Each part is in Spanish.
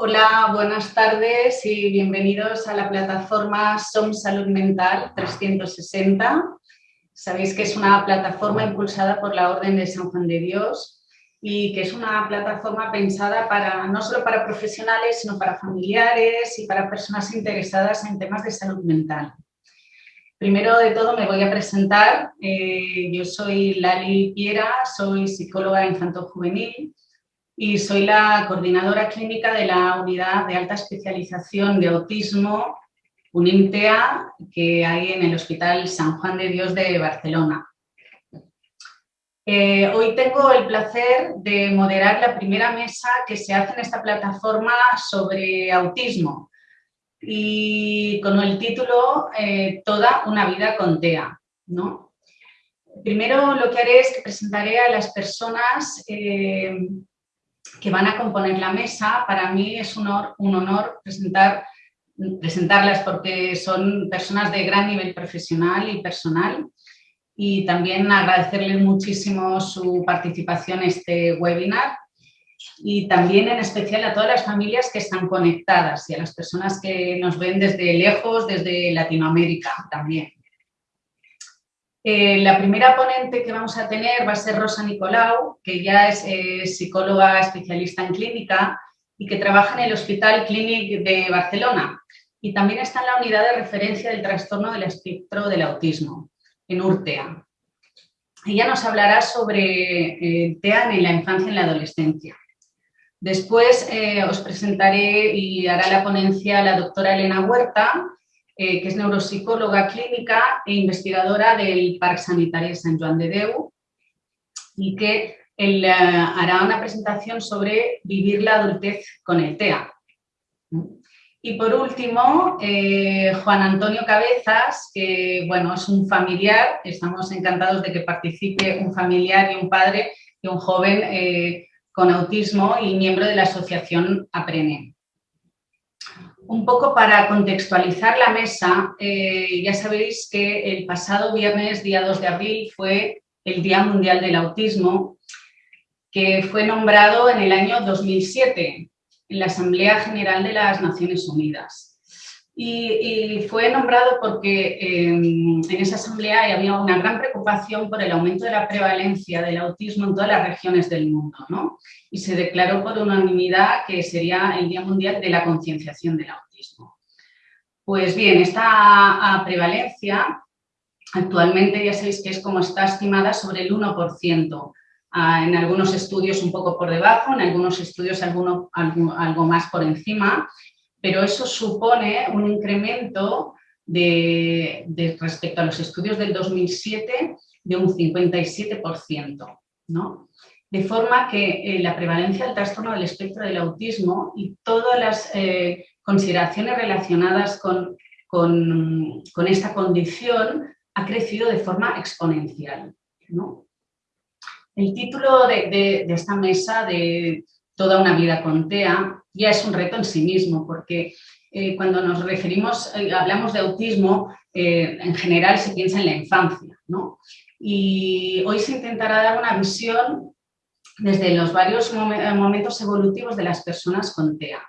Hola, buenas tardes y bienvenidos a la plataforma SOM Salud Mental 360. Sabéis que es una plataforma impulsada por la Orden de San Juan de Dios y que es una plataforma pensada para no solo para profesionales, sino para familiares y para personas interesadas en temas de salud mental. Primero de todo me voy a presentar. Eh, yo soy Lali Piera, soy psicóloga infanto-juvenil y soy la coordinadora clínica de la Unidad de Alta Especialización de Autismo, UNIMTEA, que hay en el Hospital San Juan de Dios de Barcelona. Eh, hoy tengo el placer de moderar la primera mesa que se hace en esta plataforma sobre autismo y con el título eh, Toda una vida con TEA. ¿no? Primero lo que haré es que presentaré a las personas eh, que van a componer la mesa. Para mí es un honor, presentarlas porque son personas de gran nivel profesional y personal y también agradecerles muchísimo su participación en este webinar y también en especial a todas las familias que están conectadas y a las personas que nos ven desde lejos, desde Latinoamérica también. Eh, la primera ponente que vamos a tener va a ser Rosa Nicolau, que ya es eh, psicóloga especialista en clínica y que trabaja en el Hospital Clínic de Barcelona y también está en la unidad de referencia del trastorno del espectro del autismo, en URTEA. Ella nos hablará sobre eh, TEA en la infancia y en la adolescencia. Después os presentaré y hará la ponencia la doctora Elena Huerta, eh, que es neuropsicóloga clínica e investigadora del Parque Sanitario de San Juan de Deu y que eh, hará una presentación sobre vivir la adultez con el TEA. Y por último, eh, Juan Antonio Cabezas, que bueno, es un familiar, estamos encantados de que participe un familiar y un padre y un joven con autismo y miembro de la asociación APRENE un poco para contextualizar la mesa, eh, ya sabéis que el pasado viernes, día 2 de abril, fue el Día Mundial del Autismo, que fue nombrado en el año 2007 en la Asamblea General de las Naciones Unidas. Y, fue nombrado porque em, en esa asamblea había una gran preocupación por el aumento de la prevalencia del autismo en todas las regiones del mundo, ¿no? Y se declaró por unanimidad que sería el Día Mundial de la Concienciación del Autismo. Pues bien, esta prevalencia actualmente ya sabéis que es como está estimada sobre el 1%, ah, en algunos estudios un poco por debajo, en algunos estudios algo, algo más por encima, pero eso supone un incremento de, respecto a los estudios del 2007 de un 57%, ¿no? De forma que eh, la prevalencia del trastorno del espectro del autismo y todas las eh, consideraciones relacionadas con, esta condición ha crecido de forma exponencial. El título de, de esta mesa de Toda una vida con TEA ya es un reto en sí mismo, porque eh, cuando nos referimos, eh, hablamos de autismo, eh, en general se piensa en la infancia, ¿no? Y hoy se intentará dar una visión desde los varios momentos evolutivos de las personas con TEA,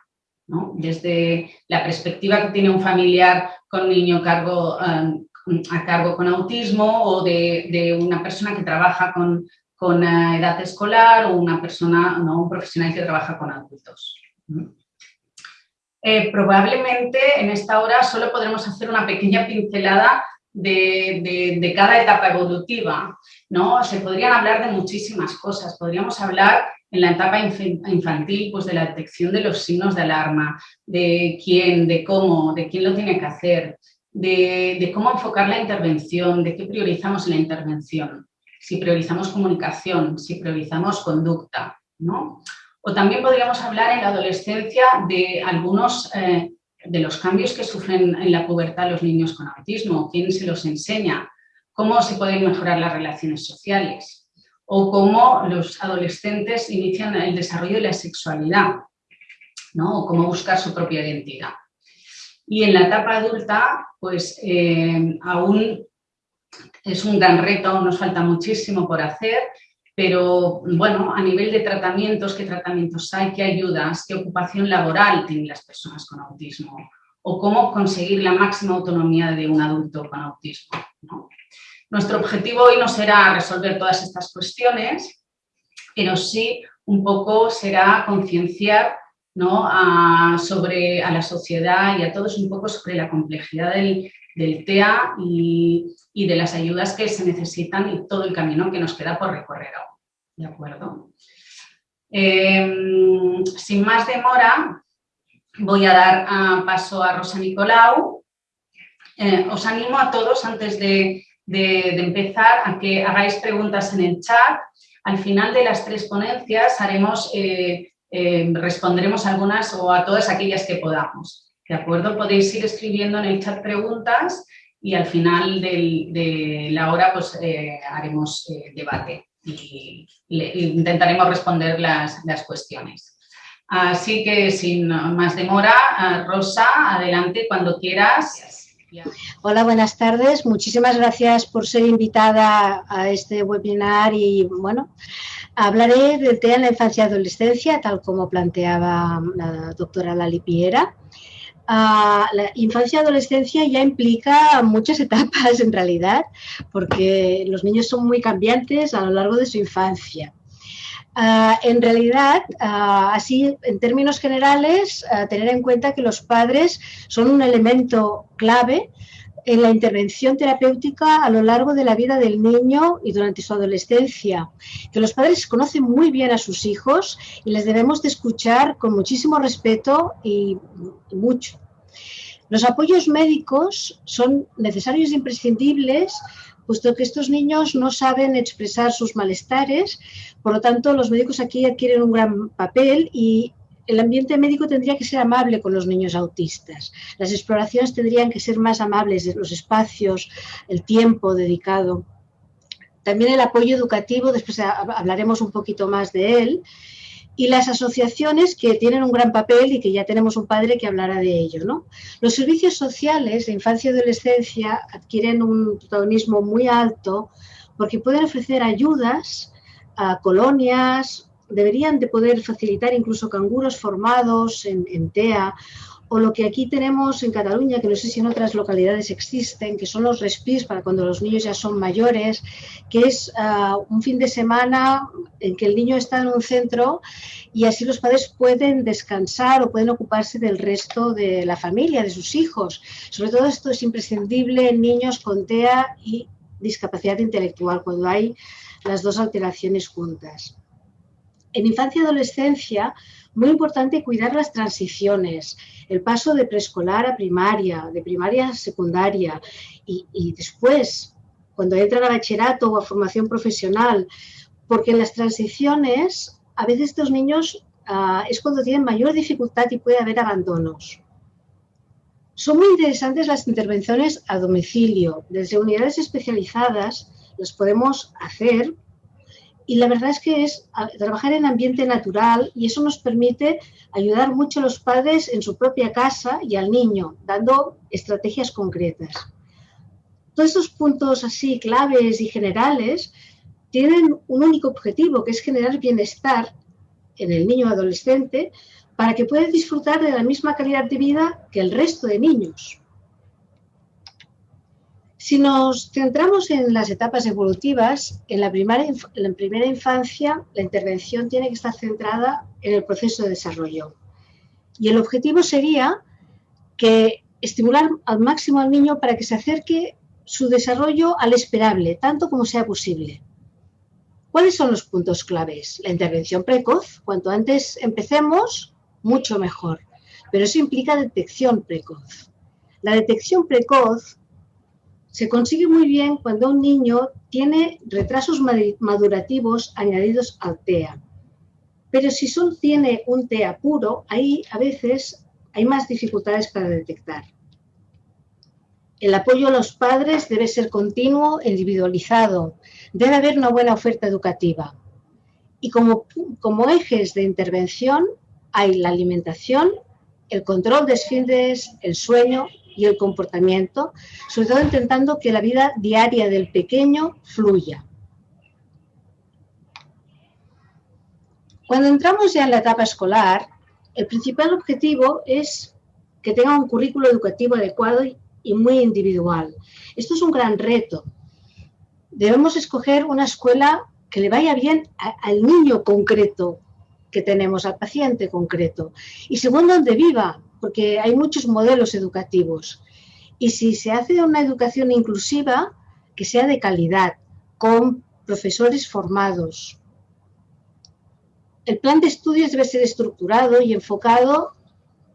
¿no? Desde la perspectiva que tiene un familiar con un niño cargo, a cargo con autismo o de, una persona que trabaja con, con edad escolar o una persona, ¿no? un profesional que trabaja con adultos. Eh, probablemente en esta hora solo podremos hacer una pequeña pincelada de, cada etapa evolutiva. ¿no? Se podrían hablar de muchísimas cosas. Podríamos hablar en la etapa infantil pues de la detección de los signos de alarma, de quién, de cómo, de quién lo tiene que hacer, de, cómo enfocar la intervención, de qué priorizamos en la intervención, si priorizamos comunicación, si priorizamos conducta. ¿no? O también podríamos hablar en la adolescencia de algunos eh, de los cambios que sufren en la pubertad los niños con autismo, quién se los enseña, cómo se pueden mejorar las relaciones sociales o cómo los adolescentes inician el desarrollo de la sexualidad, ¿no? o cómo buscar su propia identidad. Y en la etapa adulta, pues eh, aún es un gran reto, aún nos falta muchísimo por hacer pero bueno, a nivel de tratamientos, qué tratamientos hay, qué ayudas, qué ocupación laboral tienen las personas con autismo o cómo conseguir la máxima autonomía de un adulto con autismo. Nuestro objetivo hoy no será resolver todas estas cuestiones, pero sí un poco será concienciar sobre, a la sociedad y a todos un poco sobre la complejidad del, TEA y, de las ayudas que se necesitan y todo el camino que nos queda por recorrer aún. ¿De acuerdo? Em, sin más demora, voy a dar ah, paso a Rosa Nicolau. Eh, os animo a todos, antes de, empezar, a que hagáis preguntas en el chat. Al final de las tres ponencias haremos, eh, eh, responderemos algunas o a todas aquellas que podamos. ¿De acuerdo? Podéis ir escribiendo en el chat preguntas y al final de la hora pues, haremos debate y intentaremos responder las, las cuestiones. Así que sin más demora, eh, Rosa, adelante cuando quieras. Hola, buenas tardes. Muchísimas gracias por ser invitada a este webinar y bueno, hablaré del tema en la infancia y adolescencia, tal como planteaba la doctora Lali Piera. La infancia y adolescencia ya implica muchas etapas en realidad, porque los niños son muy cambiantes a lo largo de su infancia. Ah, en realidad, ah, así en términos generales, ah, tener en cuenta que los padres son un elemento clave en la intervención terapéutica a lo largo de la vida del niño y durante su adolescencia, que los padres conocen muy bien a sus hijos y les debemos de escuchar con muchísimo respeto y, y mucho. Los apoyos médicos son necesarios e imprescindibles puesto que estos niños no saben expresar sus malestares, por lo tanto los médicos aquí adquieren un gran papel y el ambiente médico tendría que ser amable con los niños autistas. Las exploraciones tendrían que ser más amables, los espacios, el tiempo dedicado. También el apoyo educativo, después hablaremos un poquito más de él, y las asociaciones que tienen un gran papel y que ya tenemos un padre que hablará de ello. ¿no? Los servicios sociales de infancia y adolescencia adquieren un protagonismo muy alto porque pueden ofrecer ayudas a colonias, deberían de poder facilitar incluso canguros formados en, en TEA o lo que aquí tenemos en Cataluña, que no sé si en otras localidades existen, que son los respis para cuando los niños ya son mayores, que es ah, un fin de semana en que el niño está en un centro y así los padres pueden descansar o pueden ocuparse del resto de la familia, de sus hijos. Sobre todo esto es imprescindible en niños con TEA y discapacidad intelectual, cuando hay las dos alteraciones juntas. En infancia y adolescencia, muy importante cuidar las transiciones, el paso de preescolar a primaria, de primaria a secundaria y, después, cuando entran a bachillerato o a formación profesional, porque en las transiciones a veces estos niños ah, es cuando tienen mayor dificultad y puede haber abandonos. Son muy interesantes las intervenciones a domicilio. Desde unidades especializadas las podemos hacer y la verdad es que es trabajar en ambiente natural y eso nos permite ayudar mucho a los padres en su propia casa y al niño, dando estrategias concretas. Todos estos puntos así claves y generales tienen un único objetivo, que es generar bienestar en el niño adolescente para que pueda disfrutar de la misma calidad de vida que el resto de niños. Si nos centramos en las etapas evolutivas, en la, primera infancia la intervención tiene que estar centrada en el proceso de desarrollo. Y el objetivo sería que estimular al máximo al niño para que se acerque su desarrollo al esperable, tanto como sea posible. ¿Cuáles son los puntos claves? La intervención precoz. Cuanto antes empecemos, mucho mejor. Pero eso implica detección precoz. La detección precoz se consigue muy bien cuando un niño tiene retrasos madurativos añadidos al TEA. Pero si solo tiene un TEA puro, ahí a veces hay más dificultades para detectar. El apoyo a los padres debe ser continuo, individualizado. Debe haber una buena oferta educativa. Y como, como ejes de intervención hay la alimentación, el control de esfínteres, el sueño y el comportamiento, sobre todo intentando que la vida diaria del pequeño fluya. Cuando entramos ya en la etapa escolar, el principal objetivo es que tenga un currículo educativo adecuado y muy individual. Esto es un gran reto. Debemos escoger una escuela que le vaya bien al niño concreto que tenemos, al paciente concreto. Y según donde viva, porque hay muchos modelos educativos. Y si se hace una educación inclusiva, que sea de calidad, con profesores formados. El plan de estudios debe ser estructurado y enfocado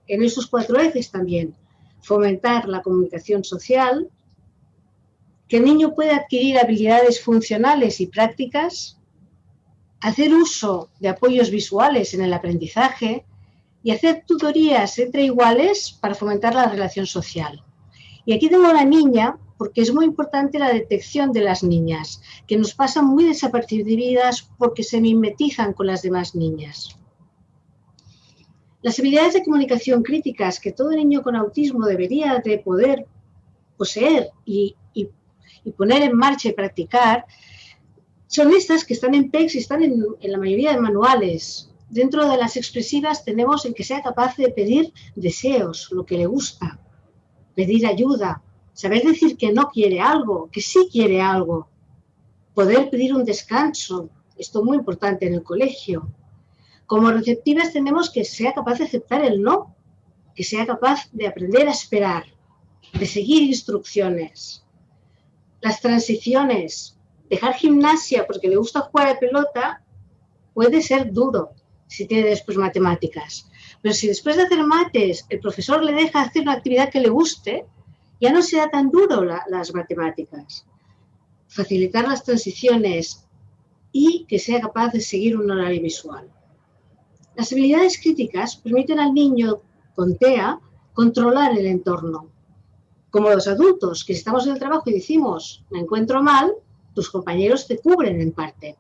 en esos cuatro ejes también. Fomentar la comunicación social, que el niño pueda adquirir habilidades funcionales y prácticas, hacer uso de apoyos visuales en el aprendizaje y hacer tutorías entre iguales para fomentar la relación social. Y aquí tengo a una niña porque es muy importante la detección de las niñas, que nos pasan muy desapercibidas porque se mimetizan con las demás niñas. Las habilidades de comunicación críticas que todo niño con autismo debería de poder poseer y, y poner en marcha y practicar, son estas que están en PEX y están en, la mayoría de manuales. Dentro de las expresivas tenemos el que sea capaz de pedir deseos, lo que le gusta, pedir ayuda, saber decir que no quiere algo, que sí quiere algo, poder pedir un descanso, esto es muy importante en el colegio. Como receptivas tenemos que sea capaz de aceptar el no, que sea capaz de aprender a esperar, de seguir instrucciones las transiciones, dejar gimnasia porque le gusta jugar a pelota, puede ser duro si tiene después matemáticas. Pero si después de hacer mates el profesor le deja hacer una actividad que le guste, ya no será tan duro las matemáticas. Facilitar las transiciones y que sea capaz de seguir un horario visual. Las habilidades críticas permiten al niño con TEA controlar el entorno, como los adultos, que estamos en el trabajo y decimos, me encuentro mal, tus compañeros te cubren en parte.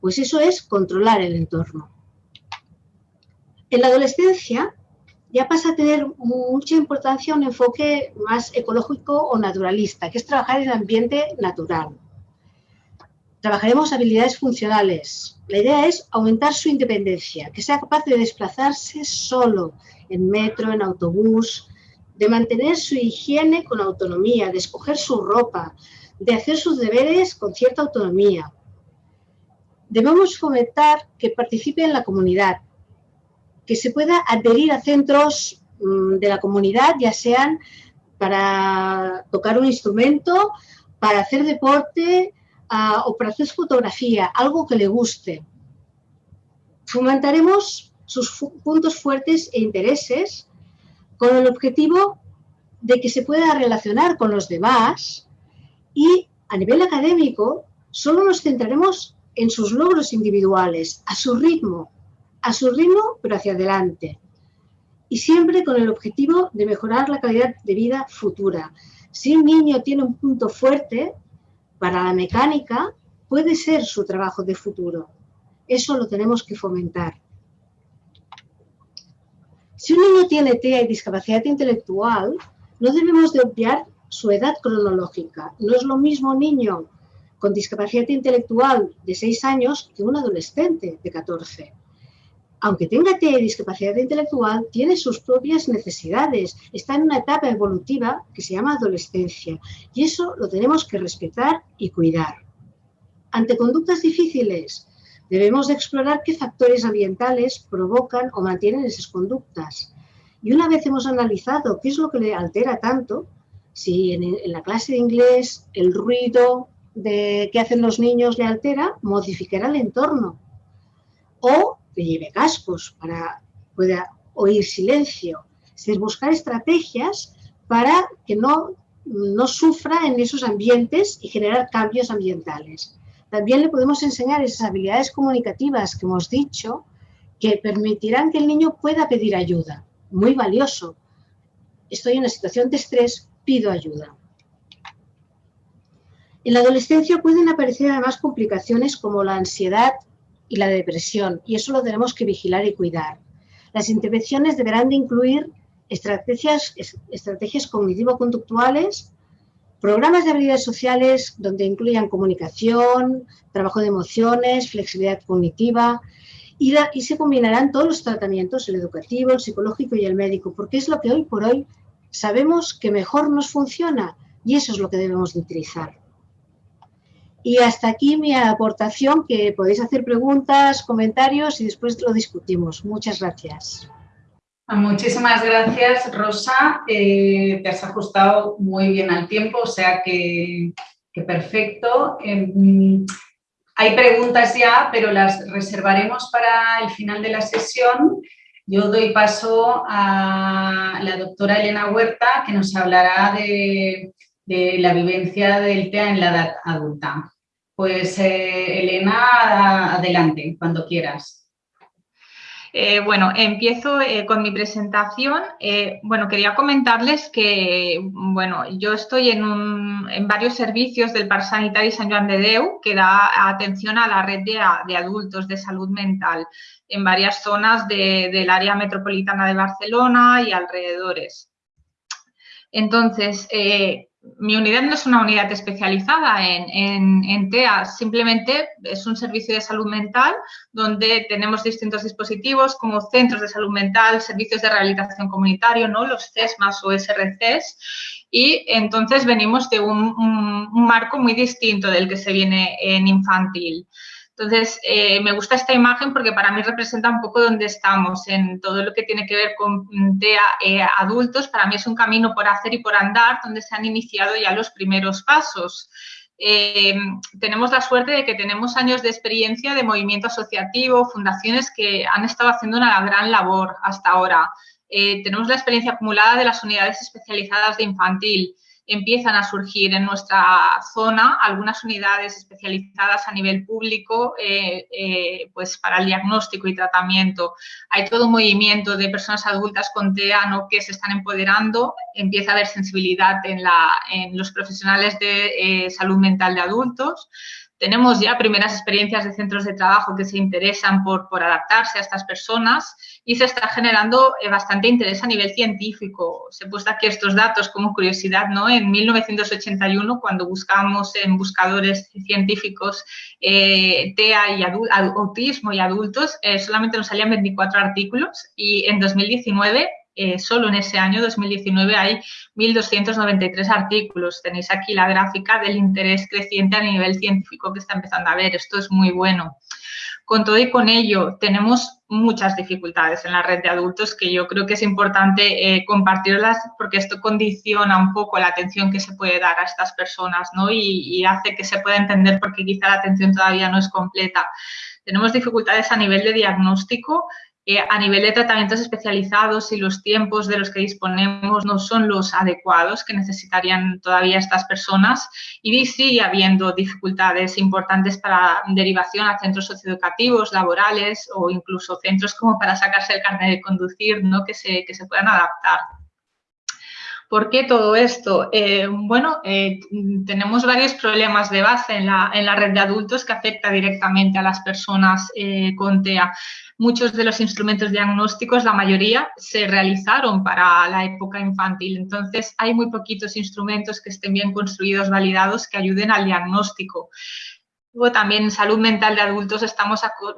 Pues eso es controlar el entorno. En la adolescencia ya pasa a tener mucha importancia un enfoque más ecológico o naturalista, que es trabajar en el ambiente natural. Trabajaremos habilidades funcionales. La idea es aumentar su independencia, que sea capaz de desplazarse solo en metro, en autobús, de mantener su higiene con autonomía, de escoger su ropa, de hacer sus deberes con cierta autonomía. Debemos fomentar que participe en la comunidad, que se pueda adherir a centros mm, de la comunidad, ya sean para tocar un instrumento, para hacer deporte ah, o para hacer fotografía, algo que le guste. Fomentaremos sus puntos fuertes e intereses con el objetivo de que se pueda relacionar con los demás y a nivel académico solo nos centraremos en sus logros individuales, a su ritmo, a su ritmo pero hacia adelante. Y siempre con el objetivo de mejorar la calidad de vida futura. Si un niño tiene un punto fuerte para la mecánica, puede ser su trabajo de futuro. Eso lo tenemos que fomentar. Si un niño tiene TEA y discapacidad intelectual, no debemos de obviar su edad cronológica. No es lo mismo un niño con discapacidad intelectual de 6 años que un adolescente de 14. Aunque tenga discapacidad intelectual, tiene sus propias necesidades. Está en una etapa evolutiva que se llama adolescencia. Y eso lo tenemos que respetar y cuidar. Ante conductas difíciles, Debemos de explorar qué factores ambientales provocan o mantienen esas conductas. Y una vez hemos analizado qué es lo que le altera tanto, si en, la clase de inglés el ruido de que hacen los niños le altera, modificará el entorno. O que lleve cascos para pueda oír silencio. Es buscar estrategias para que no, no sufra en esos ambientes y generar cambios ambientales. También le podemos enseñar esas habilidades comunicativas que hemos dicho que permitirán que el niño pueda pedir ayuda. Muy valioso. Estoy en una situación de estrés, pido ayuda. En la adolescencia pueden aparecer además complicaciones como la ansiedad y la depresión, y eso lo tenemos que vigilar y cuidar. Las intervenciones deberán de incluir estrategias, estrategias cognitivo-conductuales Programas de habilidades sociales donde incluyan comunicación, trabajo de emociones, flexibilidad cognitiva y, se combinarán todos los tratamientos, el educativo, el psicológico y el médico, porque es lo que hoy por hoy sabemos que mejor nos funciona y eso es lo que debemos de utilizar. Y hasta aquí mi aportación, que podéis hacer preguntas, comentarios y después lo discutimos. Muchas gracias. Muchísimas gracias, Rosa. Eh, te has ajustado muy bien al tiempo, o sea que, perfecto. Em, hay preguntas ya, pero las reservaremos para el final de la sesión. Yo doy paso a la doctora Elena Huerta, que nos hablará de, la vivencia del TEA en la edad adulta. Pues eh, Elena, adelante, cuando quieras. Eh, bueno, empiezo eh, con mi presentación. Bueno, quería comentarles que, bueno, yo estoy en, varios servicios del Parc Sanitari San Joan de Deu que da atención a la red de, adultos de salud mental en varias zonas del área metropolitana de Barcelona y alrededores. Entonces, mi unidad no es una unidad especializada en, TEA, simplemente es un servicio de salud mental donde tenemos distintos dispositivos como centros de salud mental, servicios de rehabilitación comunitario, ¿no? los CESMAS o SRCs, y entonces venimos de un marco muy distinto del que se viene en infantil. Entonces, eh, me gusta esta imagen porque para mí representa un poco dónde estamos en todo lo que tiene que ver con TEA eh, adultos. Para mí es un camino por hacer y por andar donde se han iniciado ya los primeros pasos. Eh, tenemos la suerte de que tenemos años de experiencia de movimiento asociativo, fundaciones que han estado haciendo una gran labor hasta ahora. tenemos la experiencia acumulada de las unidades especializadas de infantil empiezan a surgir en nuestra zona algunas unidades especializadas a nivel público eh, eh, pues para el diagnóstico y tratamiento. Hay todo un movimiento de personas adultas con TEA ¿no? que se están empoderando, empieza a haber sensibilidad en, la, en los profesionales de eh, salud mental de adultos. Tenemos ya primeras experiencias de centros de trabajo que se interesan por, por adaptarse a estas personas y se está generando eh, bastante interés a nivel científico. Se he puesto aquí estos datos como curiosidad, ¿no? En 1981, cuando buscamos en buscadores científicos eh, TEA y autismo y adultos, eh, solamente nos salían 24 artículos y en 2019 eh, solo en ese año 2019 hay 1.293 artículos. Tenéis aquí la gráfica del interés creciente a nivel científico que está empezando a ver. Esto es muy bueno. Con todo y con ello, tenemos muchas dificultades en la red de adultos que yo creo que es importante eh, compartirlas porque esto condiciona un poco la atención que se puede dar a estas personas ¿no? y, y hace que se pueda entender por qué quizá la atención todavía no es completa. Tenemos dificultades a nivel de diagnóstico eh, a nivel de tratamientos especializados y los tiempos de los que disponemos no son los adecuados que necesitarían todavía estas personas y sigue habiendo dificultades importantes para derivación a centros socioeducativos, laborales o incluso centros como para sacarse el carnet de conducir, ¿no? que, se, que se puedan adaptar. ¿Por qué todo esto? Eh, bueno, eh, tenemos varios problemas de base en la, en la, red de adultos que afecta directamente a las personas con TEA. Muchos de los instrumentos diagnósticos, la mayoría, se realizaron para la época infantil. Entonces, hay muy poquitos instrumentos que estén bien construidos, validados, que ayuden al diagnóstico. Luego también en salud mental de adultos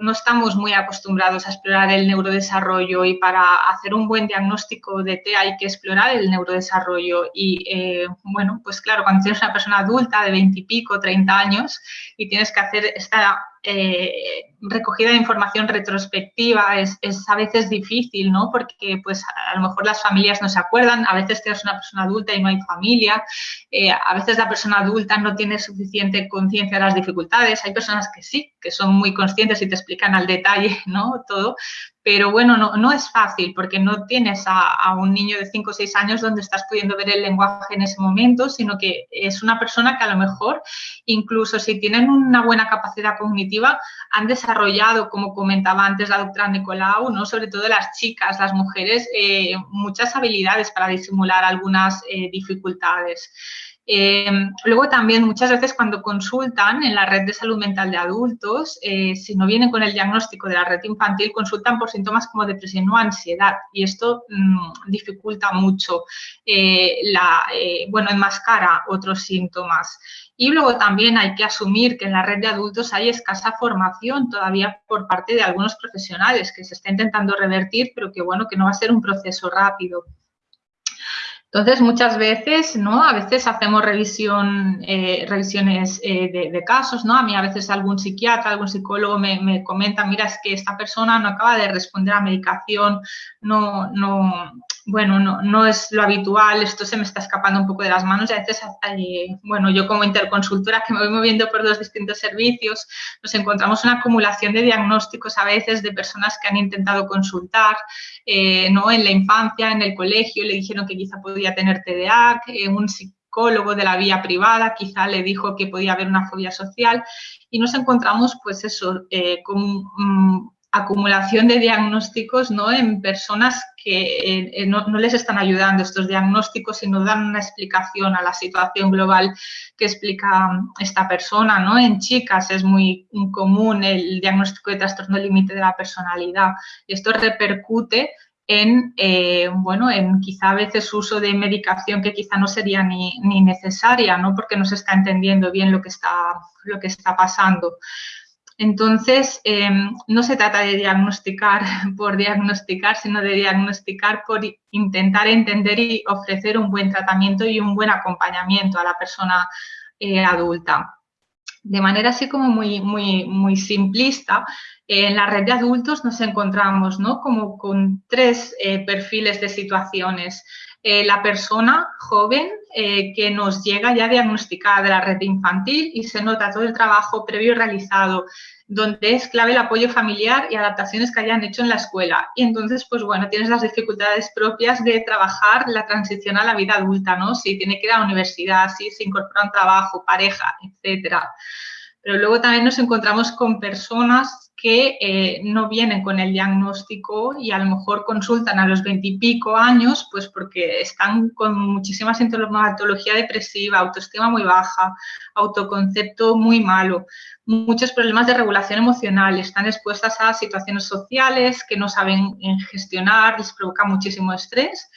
no estamos muy acostumbrados a explorar el neurodesarrollo y para hacer un buen diagnóstico de TEA hay que explorar el neurodesarrollo. Y eh, bueno, pues claro, cuando tienes una persona adulta de 20 y pico, 30 años y tienes que hacer esta eh, recogida de información retrospectiva es, a veces difícil, ¿no? Porque pues a lo mejor las familias no se acuerdan, a veces tienes una persona adulta y no hay familia, eh, a veces la persona adulta no tiene suficiente conciencia de las dificultades, hay personas que sí, que son muy conscientes y te explican al detalle, ¿no? Todo, pero bueno, no, no es fácil porque no tienes a, un niño de 5 o 6 años donde estás pudiendo ver el lenguaje en ese momento, sino que es una persona que a lo mejor, incluso si tienen una buena capacidad cognitiva, han desarrollado, como comentaba antes la doctora Nicolau, ¿no? sobre todo las chicas, las mujeres, eh, muchas habilidades para disimular algunas eh, dificultades. Eh, luego también muchas veces cuando consultan en la red de salud mental de adultos, eh, si no vienen con el diagnóstico de la red infantil, consultan por síntomas como depresión o ansiedad y esto mm, dificulta mucho, eh, la, bueno, enmascara otros síntomas. Y luego también hay que asumir que en la red de adultos hay escasa formación todavía por parte de algunos profesionales que se está intentando revertir, pero que bueno, que no va a ser un proceso rápido. Entonces, muchas veces, ¿no? A veces hacemos eh, revisiones eh, de, casos, ¿no? A mí a veces algún psiquiatra, algún psicólogo me, me, comenta, mira, es que esta persona no acaba de responder a medicación, no, no, bueno, no, es lo habitual, esto se me está escapando un poco de las manos y a veces, eh, bueno, yo como interconsultora que me voy moviendo por dos distintos servicios, nos encontramos una acumulación de diagnósticos a veces de personas que han intentado consultar, eh, ¿no? En la infancia, en el colegio, le dijeron que quizá podía tener TDA, eh, un psicólogo de la vía privada quizá le dijo que podía haber una fobia social y nos encontramos, pues eso, con... Mm, acumulación de diagnósticos ¿no? en personas que eh, eh, no, les están ayudando estos diagnósticos y no dan una explicación a la situación global que explica esta persona. ¿no? En chicas es muy común el diagnóstico de trastorno límite de la personalidad. Esto repercute en, eh, bueno, en quizá a veces uso de medicación que quizá no sería ni, ni, necesaria, ¿no? Porque no se está entendiendo bien lo que está, lo que está pasando. Entonces, em, no se trata de diagnosticar por diagnosticar, sino de diagnosticar por intentar entender y ofrecer un buen tratamiento y un buen acompañamiento a la persona eh, adulta. De manera así como muy, muy, muy simplista, en la red de adultos nos encontramos ¿no? como con tres eh, perfiles de situaciones. Eh, la persona joven que nos llega ya diagnosticada de la red infantil y se nota todo el trabajo previo realizado donde es clave el apoyo familiar y adaptaciones que hayan hecho en la escuela. Y entonces, pues bueno, tienes las dificultades propias de trabajar la transición a la vida adulta, ¿no? Si tiene que ir a la universidad, si se incorpora a un trabajo, pareja, etcétera. Pero luego también nos encontramos con personas que eh, no vienen con el diagnóstico y a lo mejor consultan a los veintipico años, pues porque están con muchísima sintomatología depresiva, autoestima muy baja, autoconcepto muy malo, muchos problemas de regulación emocional, están expuestas a situaciones sociales que no saben gestionar, les provoca muchísimo estrés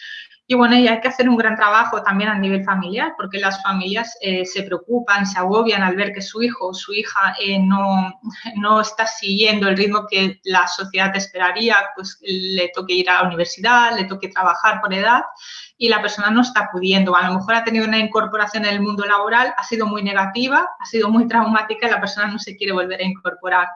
y bueno, y hay que hacer un gran trabajo también a nivel familiar, porque las familias eh, se preocupan, se agobian al ver que su hijo o su hija eh, no, no, está siguiendo el ritmo que la sociedad esperaría, pues le toque ir a la universidad, le toque trabajar por edad y la persona no está pudiendo. A lo mejor ha tenido una incorporación en el mundo laboral, ha sido muy negativa, ha sido muy traumática y la persona no se quiere volver a incorporar.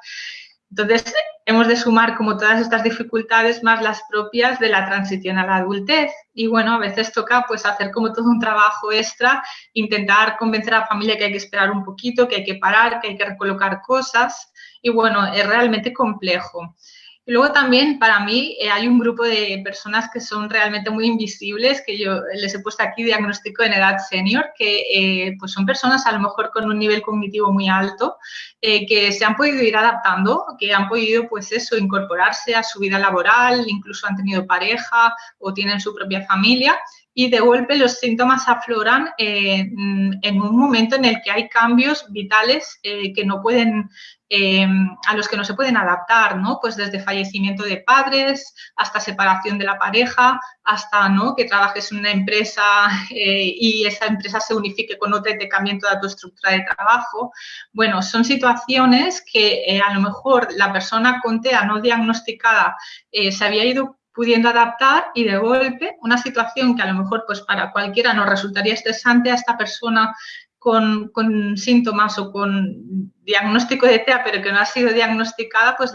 Entonces, hemos de sumar como todas estas dificultades más las propias de la transición a la adultez. Y bueno, a veces toca pues hacer como todo un trabajo extra, intentar convencer a la familia que hay que esperar un poquito, que hay que parar, que hay que recolocar cosas. Y bueno, es realmente complejo. Y luego también para mí eh, hay un grupo de personas que son realmente muy invisibles, que yo les he puesto aquí diagnóstico en edad senior, que eh, pues son personas a lo mejor con un nivel cognitivo muy alto, eh, que se han podido ir adaptando, que han podido pues eso, incorporarse a su vida laboral, incluso han tenido pareja o tienen su propia familia y de golpe los síntomas afloran mm, en un momento en el que hay cambios vitales que no pueden Em, a los que no se pueden adaptar, ¿no? Pues desde fallecimiento de padres hasta separación de la pareja, hasta ¿no? que trabajes en una empresa eh, y esa empresa se unifique con otra y te cambien toda tu estructura de trabajo. Bueno, son situaciones que eh, a lo mejor la persona con TEA no diagnosticada eh, se había ido pudiendo adaptar y de golpe una situación que a lo mejor pues para cualquiera nos resultaría estresante a esta persona con, síntomas o con diagnóstico de TEA, pero que no ha sido diagnosticada, pues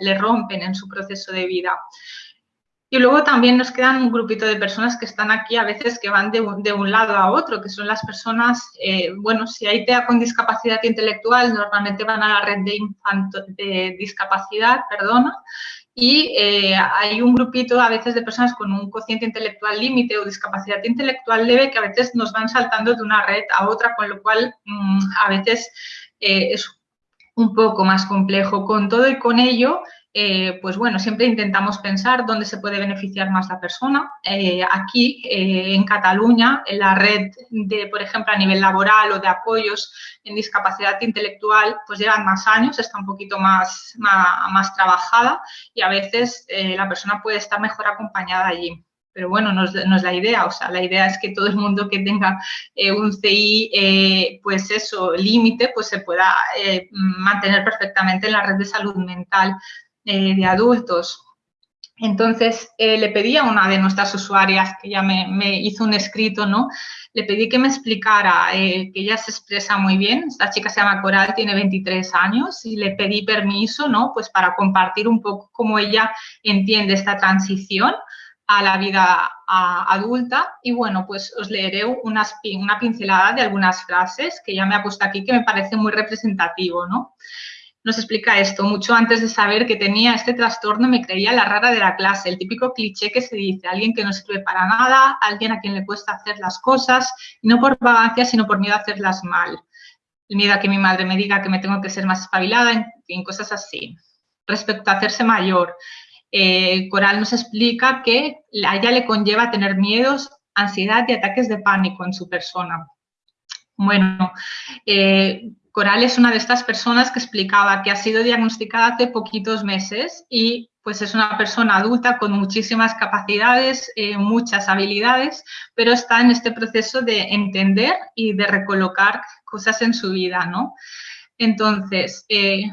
le rompen en su proceso de vida. Y luego también nos quedan un grupito de personas que están aquí a veces que van de un, lado a otro, que son las personas, eh, bueno, si hay TEA con discapacidad intelectual, normalmente van a la red de, de discapacidad, perdona, y eh, hay un grupito a veces de personas con un cociente intelectual límite o discapacidad intelectual leve que a veces nos van saltando de una red a otra, con lo cual mm, a veces eh, es un poco más complejo. Con todo y con ello, eh, pues bueno, siempre intentamos pensar dónde se puede beneficiar más la persona. Eh, aquí, eh, en Cataluña, la red de, por ejemplo, a nivel laboral o de apoyos en discapacidad intelectual, pues llevan más años, está un poquito más, más, trabajada y a veces la persona puede estar mejor acompañada allí. pero bueno, no es, la idea, o sea, la idea es que todo el mundo que tenga un CI, pues eso, límite, pues se pueda mantener perfectamente en la red de salud mental de adultos. Entonces, le pedí a una de nuestras usuarias, que ya me, hizo un escrito, ¿no? le pedí que me explicara, eh, que ella se expresa muy bien, esta chica se llama Coral, tiene 23 años, y le pedí permiso, ¿no? Pues para compartir un poco cómo ella entiende esta transición a la vida adulta y bueno, pues os leeré una pincelada de algunas frases que ya me ha puesto aquí que me parece muy representativo, ¿no? Nos explica esto. Mucho antes de saber que tenía este trastorno me creía la rara de la clase, el típico cliché que se dice, alguien que no sirve para nada, alguien a quien le cuesta hacer las cosas, no por vagancia, sino por miedo a hacerlas mal. El miedo a que mi madre me diga que me tengo que ser más espabilada, en fin, cosas así. Respecto a hacerse mayor, eh, Coral nos explica que a ella le conlleva tener miedos, ansiedad y ataques de pánico en su persona. Bueno, eh, Coral es una de estas personas que explicaba que ha sido diagnosticada hace poquitos meses y pues es una persona adulta con muchísimas capacidades, eh, muchas habilidades, pero está en este proceso de entender y de recolocar cosas en su vida, ¿no? Entonces, eh,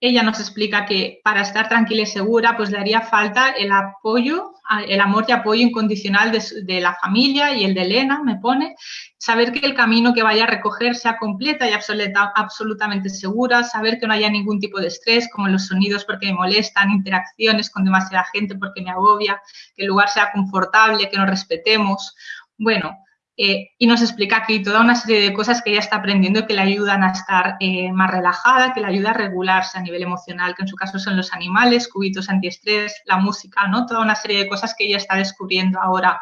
ella nos explica que para estar tranquila y segura, pues le haría falta el apoyo, el amor y apoyo incondicional de, la familia y el de Elena, me pone, saber que el camino que vaya a recoger sea completa y absoluta, absolutamente segura, saber que no haya ningún tipo de estrés, como los sonidos porque me molestan, interacciones con demasiada gente porque me agobia, que el lugar sea confortable, que nos respetemos. Bueno, eh, y nos explica aquí toda una serie de cosas que ella está aprendiendo que le ayudan a estar eh, más relajada, que le ayuda a regularse a nivel emocional, que en su caso son los animales, cubitos antiestrés, la música, ¿no? Toda una serie de cosas que ella está descubriendo ahora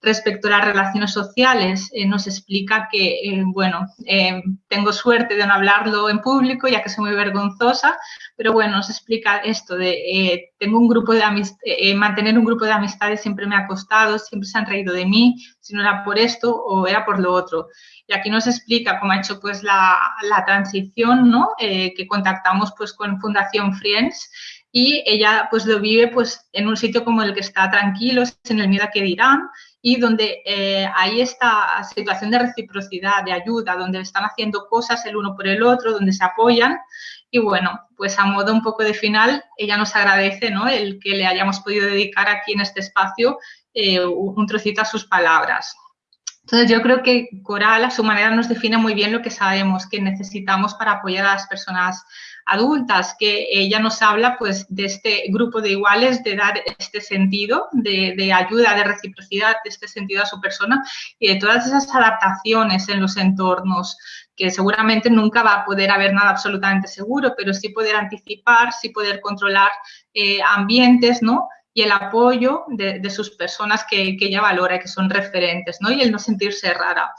Respecto a las relaciones sociales, eh, nos explica que, eh, bueno, eh, tengo suerte de no hablarlo en público, ya que soy muy vergonzosa, pero bueno, nos explica esto de, tengo un grupo de mantener un grupo de amistades siempre me ha costado, siempre se han reído de mí, si no era por esto o era por lo otro. Y aquí nos explica cómo ha hecho pues la, la transición, ¿no? que contactamos pues con Fundación Friends, y ella pues lo vive pues en un sitio como el que está tranquilo, sin el miedo a que dirán, y donde eh, hay esta situación de reciprocidad, de ayuda, donde están haciendo cosas el uno por el otro, donde se apoyan. Y bueno, pues a modo un poco de final, ella nos agradece ¿no? el que le hayamos podido dedicar aquí en este espacio eh, un trocito a sus palabras. Entonces yo creo que Coral a su manera nos define muy bien lo que sabemos que necesitamos para apoyar a las personas adultas, que ella nos habla pues de este grupo de iguales, de dar este sentido de, ayuda, de reciprocidad, de este sentido a su persona y de todas esas adaptaciones en los entornos que seguramente nunca va a poder haber nada absolutamente seguro, pero sí poder anticipar, sí poder controlar eh, ambientes, ¿no? y el apoyo de, sus personas que, que, ella valora que son referentes, ¿no? Y el no sentirse rara.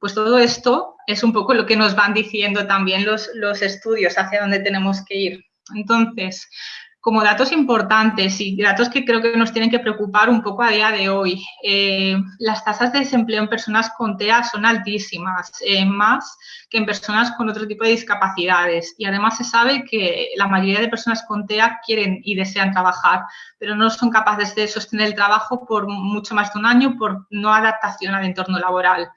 Pues todo esto es un poco lo que nos van diciendo también los, los estudios hacia dónde tenemos que ir. Entonces, como datos importantes y datos que creo que nos tienen que preocupar un poco a día de hoy, eh, las tasas de desempleo en personas con TEA son altísimas, eh, más que en personas con otro tipo de discapacidades. Y además se sabe que la mayoría de personas con TEA quieren y desean trabajar, pero no son capaces de sostener el trabajo por mucho más de un año por no adaptación al entorno laboral.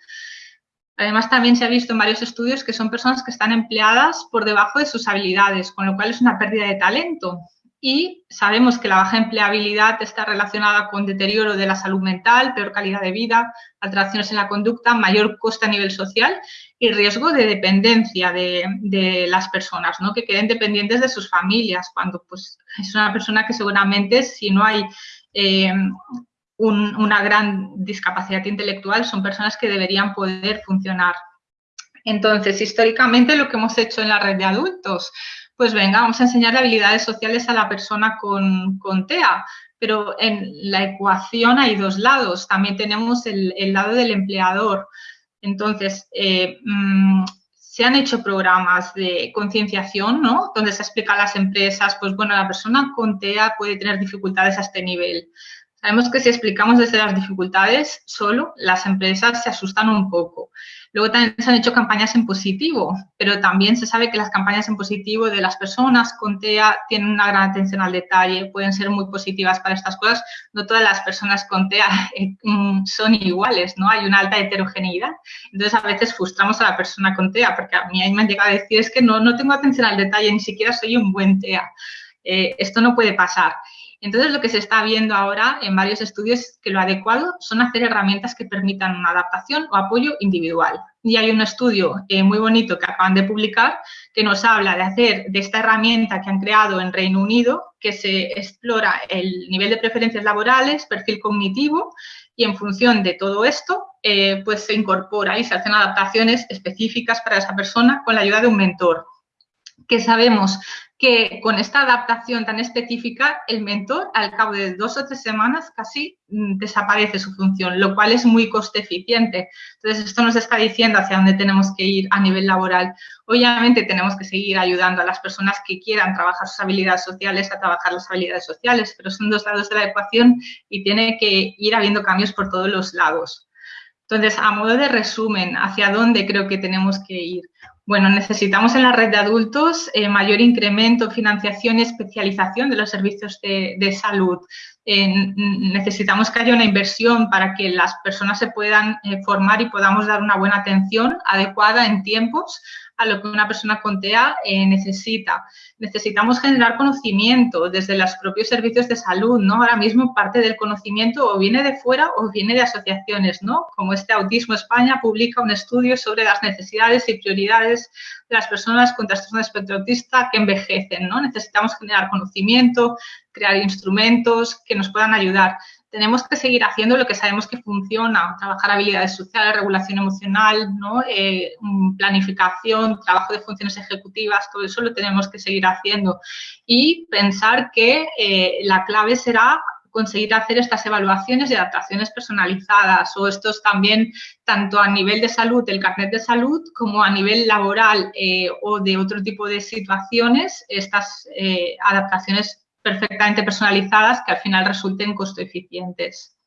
Además, también se ha visto en varios estudios que son personas que están empleadas por debajo de sus habilidades, con lo cual es una pérdida de talento. Y sabemos que la baja empleabilidad está relacionada con deterioro de la salud mental, peor calidad de vida, alteraciones en la conducta, mayor coste a nivel social y riesgo de dependencia de, las personas, ¿no? que queden dependientes de sus familias, cuando pues, es una persona que seguramente si no hay eh, una gran discapacidad intelectual, son personas que deberían poder funcionar. Entonces, históricamente lo que hemos hecho en la red de adultos, pues venga, vamos a enseñar habilidades sociales a la persona con, TEA, pero en la ecuación hay dos lados, también tenemos el, lado del empleador. Entonces, eh, mm, se han hecho programas de concienciación, ¿no? Donde se explica a las empresas, pues bueno, la persona con TEA puede tener dificultades a este nivel. Sabemos que si explicamos desde las dificultades solo, las empresas se asustan un poco. Luego también se han hecho campañas en positivo, pero también se sabe que las campañas en positivo de las personas con TEA tienen una gran atención al detalle, pueden ser muy positivas para estas cosas. No todas las personas con TEA eh, mm, son iguales, ¿no? Hay una alta heterogeneidad. Entonces, a veces frustramos a la persona con TEA, porque a mí me han llegado a decir, es que no, no tengo atención al detalle, ni siquiera soy un buen TEA. Eh, esto no puede pasar. Entonces, lo que se está viendo ahora en varios estudios es que lo adecuado son hacer herramientas que permitan una adaptación o apoyo individual. Y hay un estudio eh, muy bonito que acaban de publicar que nos habla de hacer de esta herramienta que han creado en Reino Unido, que se explora el nivel de preferencias laborales, perfil cognitivo, y en función de todo esto, eh, pues se incorpora y se hacen adaptaciones específicas para esa persona con la ayuda de un mentor que sabemos que con esta adaptación tan específica, el mentor al cabo de dos o tres semanas casi mm, desaparece su función, lo cual es muy coste eficiente. Entonces, esto nos está diciendo hacia dónde tenemos que ir a nivel laboral. Obviamente, tenemos que seguir ayudando a las personas que quieran trabajar sus habilidades sociales a trabajar las habilidades sociales, pero son dos lados de la ecuación y tiene que ir habiendo cambios por todos los lados. Entonces, a modo de resumen, ¿hacia dónde creo que tenemos que ir? Bueno, necesitamos en la red de adultos eh, mayor incremento, financiación y especialización de los servicios de, salud. necesitamos que haya una inversión para que las personas se puedan eh, formar y podamos dar una buena atención adecuada en tiempos a lo que una persona con TEA eh, necesita. Necesitamos generar conocimiento desde los propios servicios de salud, ¿no? Ahora mismo parte del conocimiento o viene de fuera o viene de asociaciones, ¿no? Como este Autismo España publica un estudio sobre las necesidades y prioridades de las personas con trastorno de espectro autista que envejecen, ¿no? Necesitamos generar conocimiento, crear instrumentos que nos puedan ayudar tenemos que seguir haciendo lo que sabemos que funciona, trabajar habilidades sociales, regulación emocional, ¿no? Eh, planificación, trabajo de funciones ejecutivas, todo eso lo tenemos que seguir haciendo. Y pensar que eh, la clave será conseguir hacer estas evaluaciones y adaptaciones personalizadas o estos también tanto a nivel de salud, el carnet de salud, como a nivel laboral eh, o de otro tipo de situaciones, estas adaptaciones perfectamente personalizadas que al final resulten costo eficientes.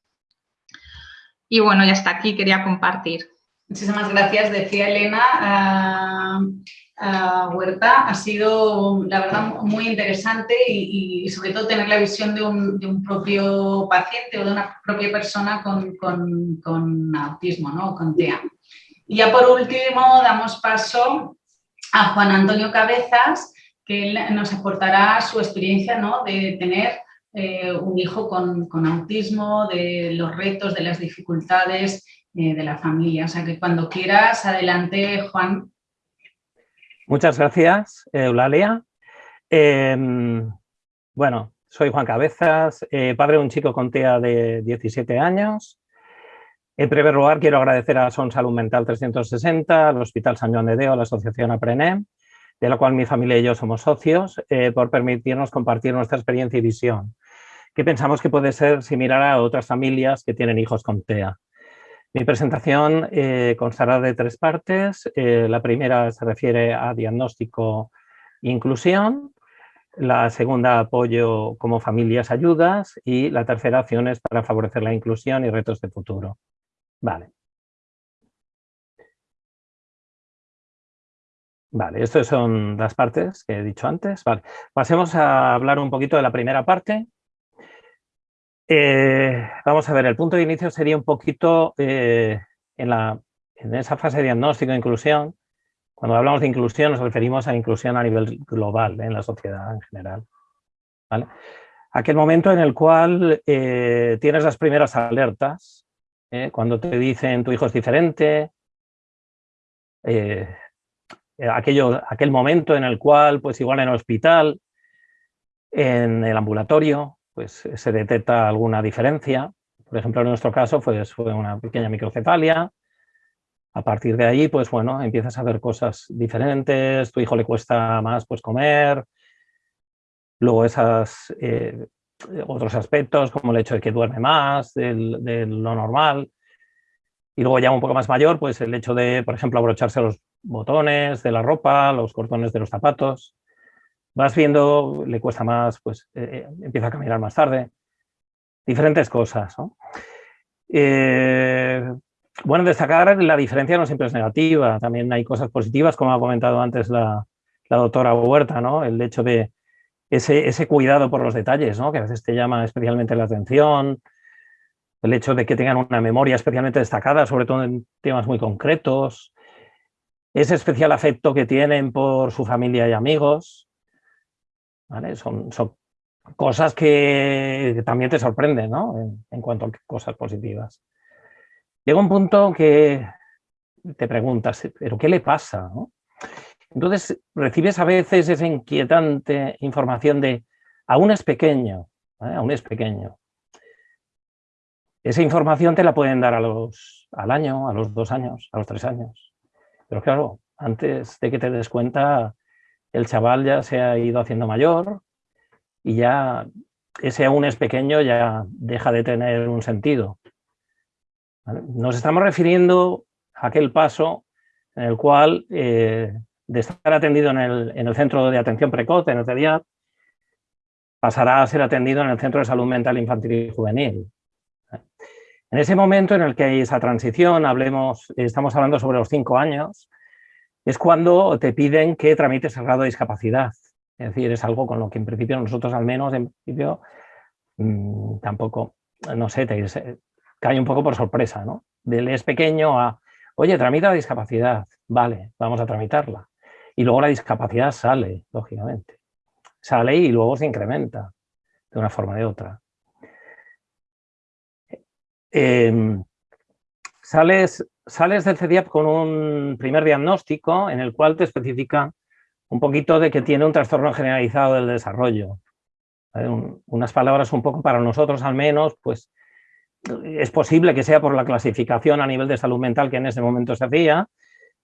Y bueno, ya está aquí, quería compartir. Muchísimas gracias, decía Elena. Huerta, ha sido, la verdad, muy interesante y, sobre todo tener la visión de un, propio paciente o de una propia persona con, autismo, ¿no? con TEA. Y ya por último, damos paso a Juan Antonio Cabezas, que él nos aportará su experiencia ¿no? de tener eh, un hijo con, autismo, de los retos, de las dificultades eh, de la familia. O sea que cuando quieras, adelante, Juan. Muchas gracias, Eulalia. Em, bueno, soy Juan Cabezas, eh, padre de un chico con TEA de 17 años. En primer lugar, quiero agradecer a Son Salud Mental 360, al Hospital San Juan de Deo, a la Asociación APRENEM, de la cual mi familia y yo somos socios, eh, por permitirnos compartir nuestra experiencia y visión, que pensamos que puede ser similar a otras familias que tienen hijos con TEA. Mi presentación eh, constará de tres partes. Eh, la primera se refiere a diagnóstico e inclusión, la segunda apoyo como familias ayudas y la tercera acciones para favorecer la inclusión y retos de futuro. Vale. Vale, estas son las partes que he dicho antes. Pasemos a hablar un poquito de la primera parte. Eh, vamos a ver, el punto de inicio sería un poquito eh, en, la, en esa fase de diagnóstico e inclusión. Cuando hablamos de inclusión nos referimos a inclusión a nivel global, en la sociedad en general. Aquel momento en el cual eh, tienes las primeras alertas, cuando te dicen tu hijo es diferente, eh, aquello, aquel momento en el cual, pues igual en el hospital, en el ambulatorio, pues se detecta alguna diferencia. Por ejemplo, en nuestro caso pues, fue una pequeña microcefalia. A partir de ahí, pues bueno, empiezas a ver cosas diferentes, tu hijo le cuesta más pues comer, luego esas, eh, otros aspectos como el hecho de que duerme más de lo normal, y luego ya un poco más mayor, pues el hecho de, por ejemplo, abrocharse los botones de la ropa, los cordones de los zapatos. Vas viendo, le cuesta más, pues eh, eh, empieza a caminar más tarde. Diferentes cosas. Eh, bueno, destacar la diferencia no siempre es negativa, también hay cosas positivas, como ha comentado antes la, doctora Huerta, ¿no? El hecho de ese, ese, cuidado por los detalles, ¿no? Que a veces te llama especialmente la atención, el hecho de que tengan una memoria especialmente destacada, sobre todo en temas muy concretos, ese especial afecto que tienen por su familia y amigos, son, cosas que también te sorprenden ¿no? en, cuanto a cosas positivas. Llega un punto que te preguntas, ¿pero qué le pasa? Entonces recibes a veces esa inquietante información de aún es pequeño, aún es pequeño. Esa información te la pueden dar a los, al año, a los dos años, a los tres años. Pero claro, antes de que te des cuenta, el chaval ya se ha ido haciendo mayor y ya ese aún es pequeño ya deja de tener un sentido. Nos estamos refiriendo a aquel paso en el cual, eh, de estar atendido en el, centro de atención precoz, en el CEDIAT, pasará a ser atendido en el Centro de Salud Mental Infantil y Juvenil. En ese momento en el que hay esa transición, hablemos, estamos hablando sobre los cinco años, es cuando te piden que tramites el grado de discapacidad. Es decir, es algo con lo que en principio nosotros al menos, en principio, mm, tampoco, no sé, cae un poco por sorpresa, ¿no? Del es pequeño a, oye, tramita la discapacidad, vale, vamos a tramitarla. Y luego la discapacidad sale, lógicamente. Sale y luego se incrementa de una forma o de otra. Em, sales, sales del CDIAP con un primer diagnóstico en el cual te especifica un poquito de que tiene un trastorno generalizado del desarrollo. unas palabras un poco para nosotros al menos, pues es posible que sea por la clasificación a nivel de salud mental que en ese momento se hacía,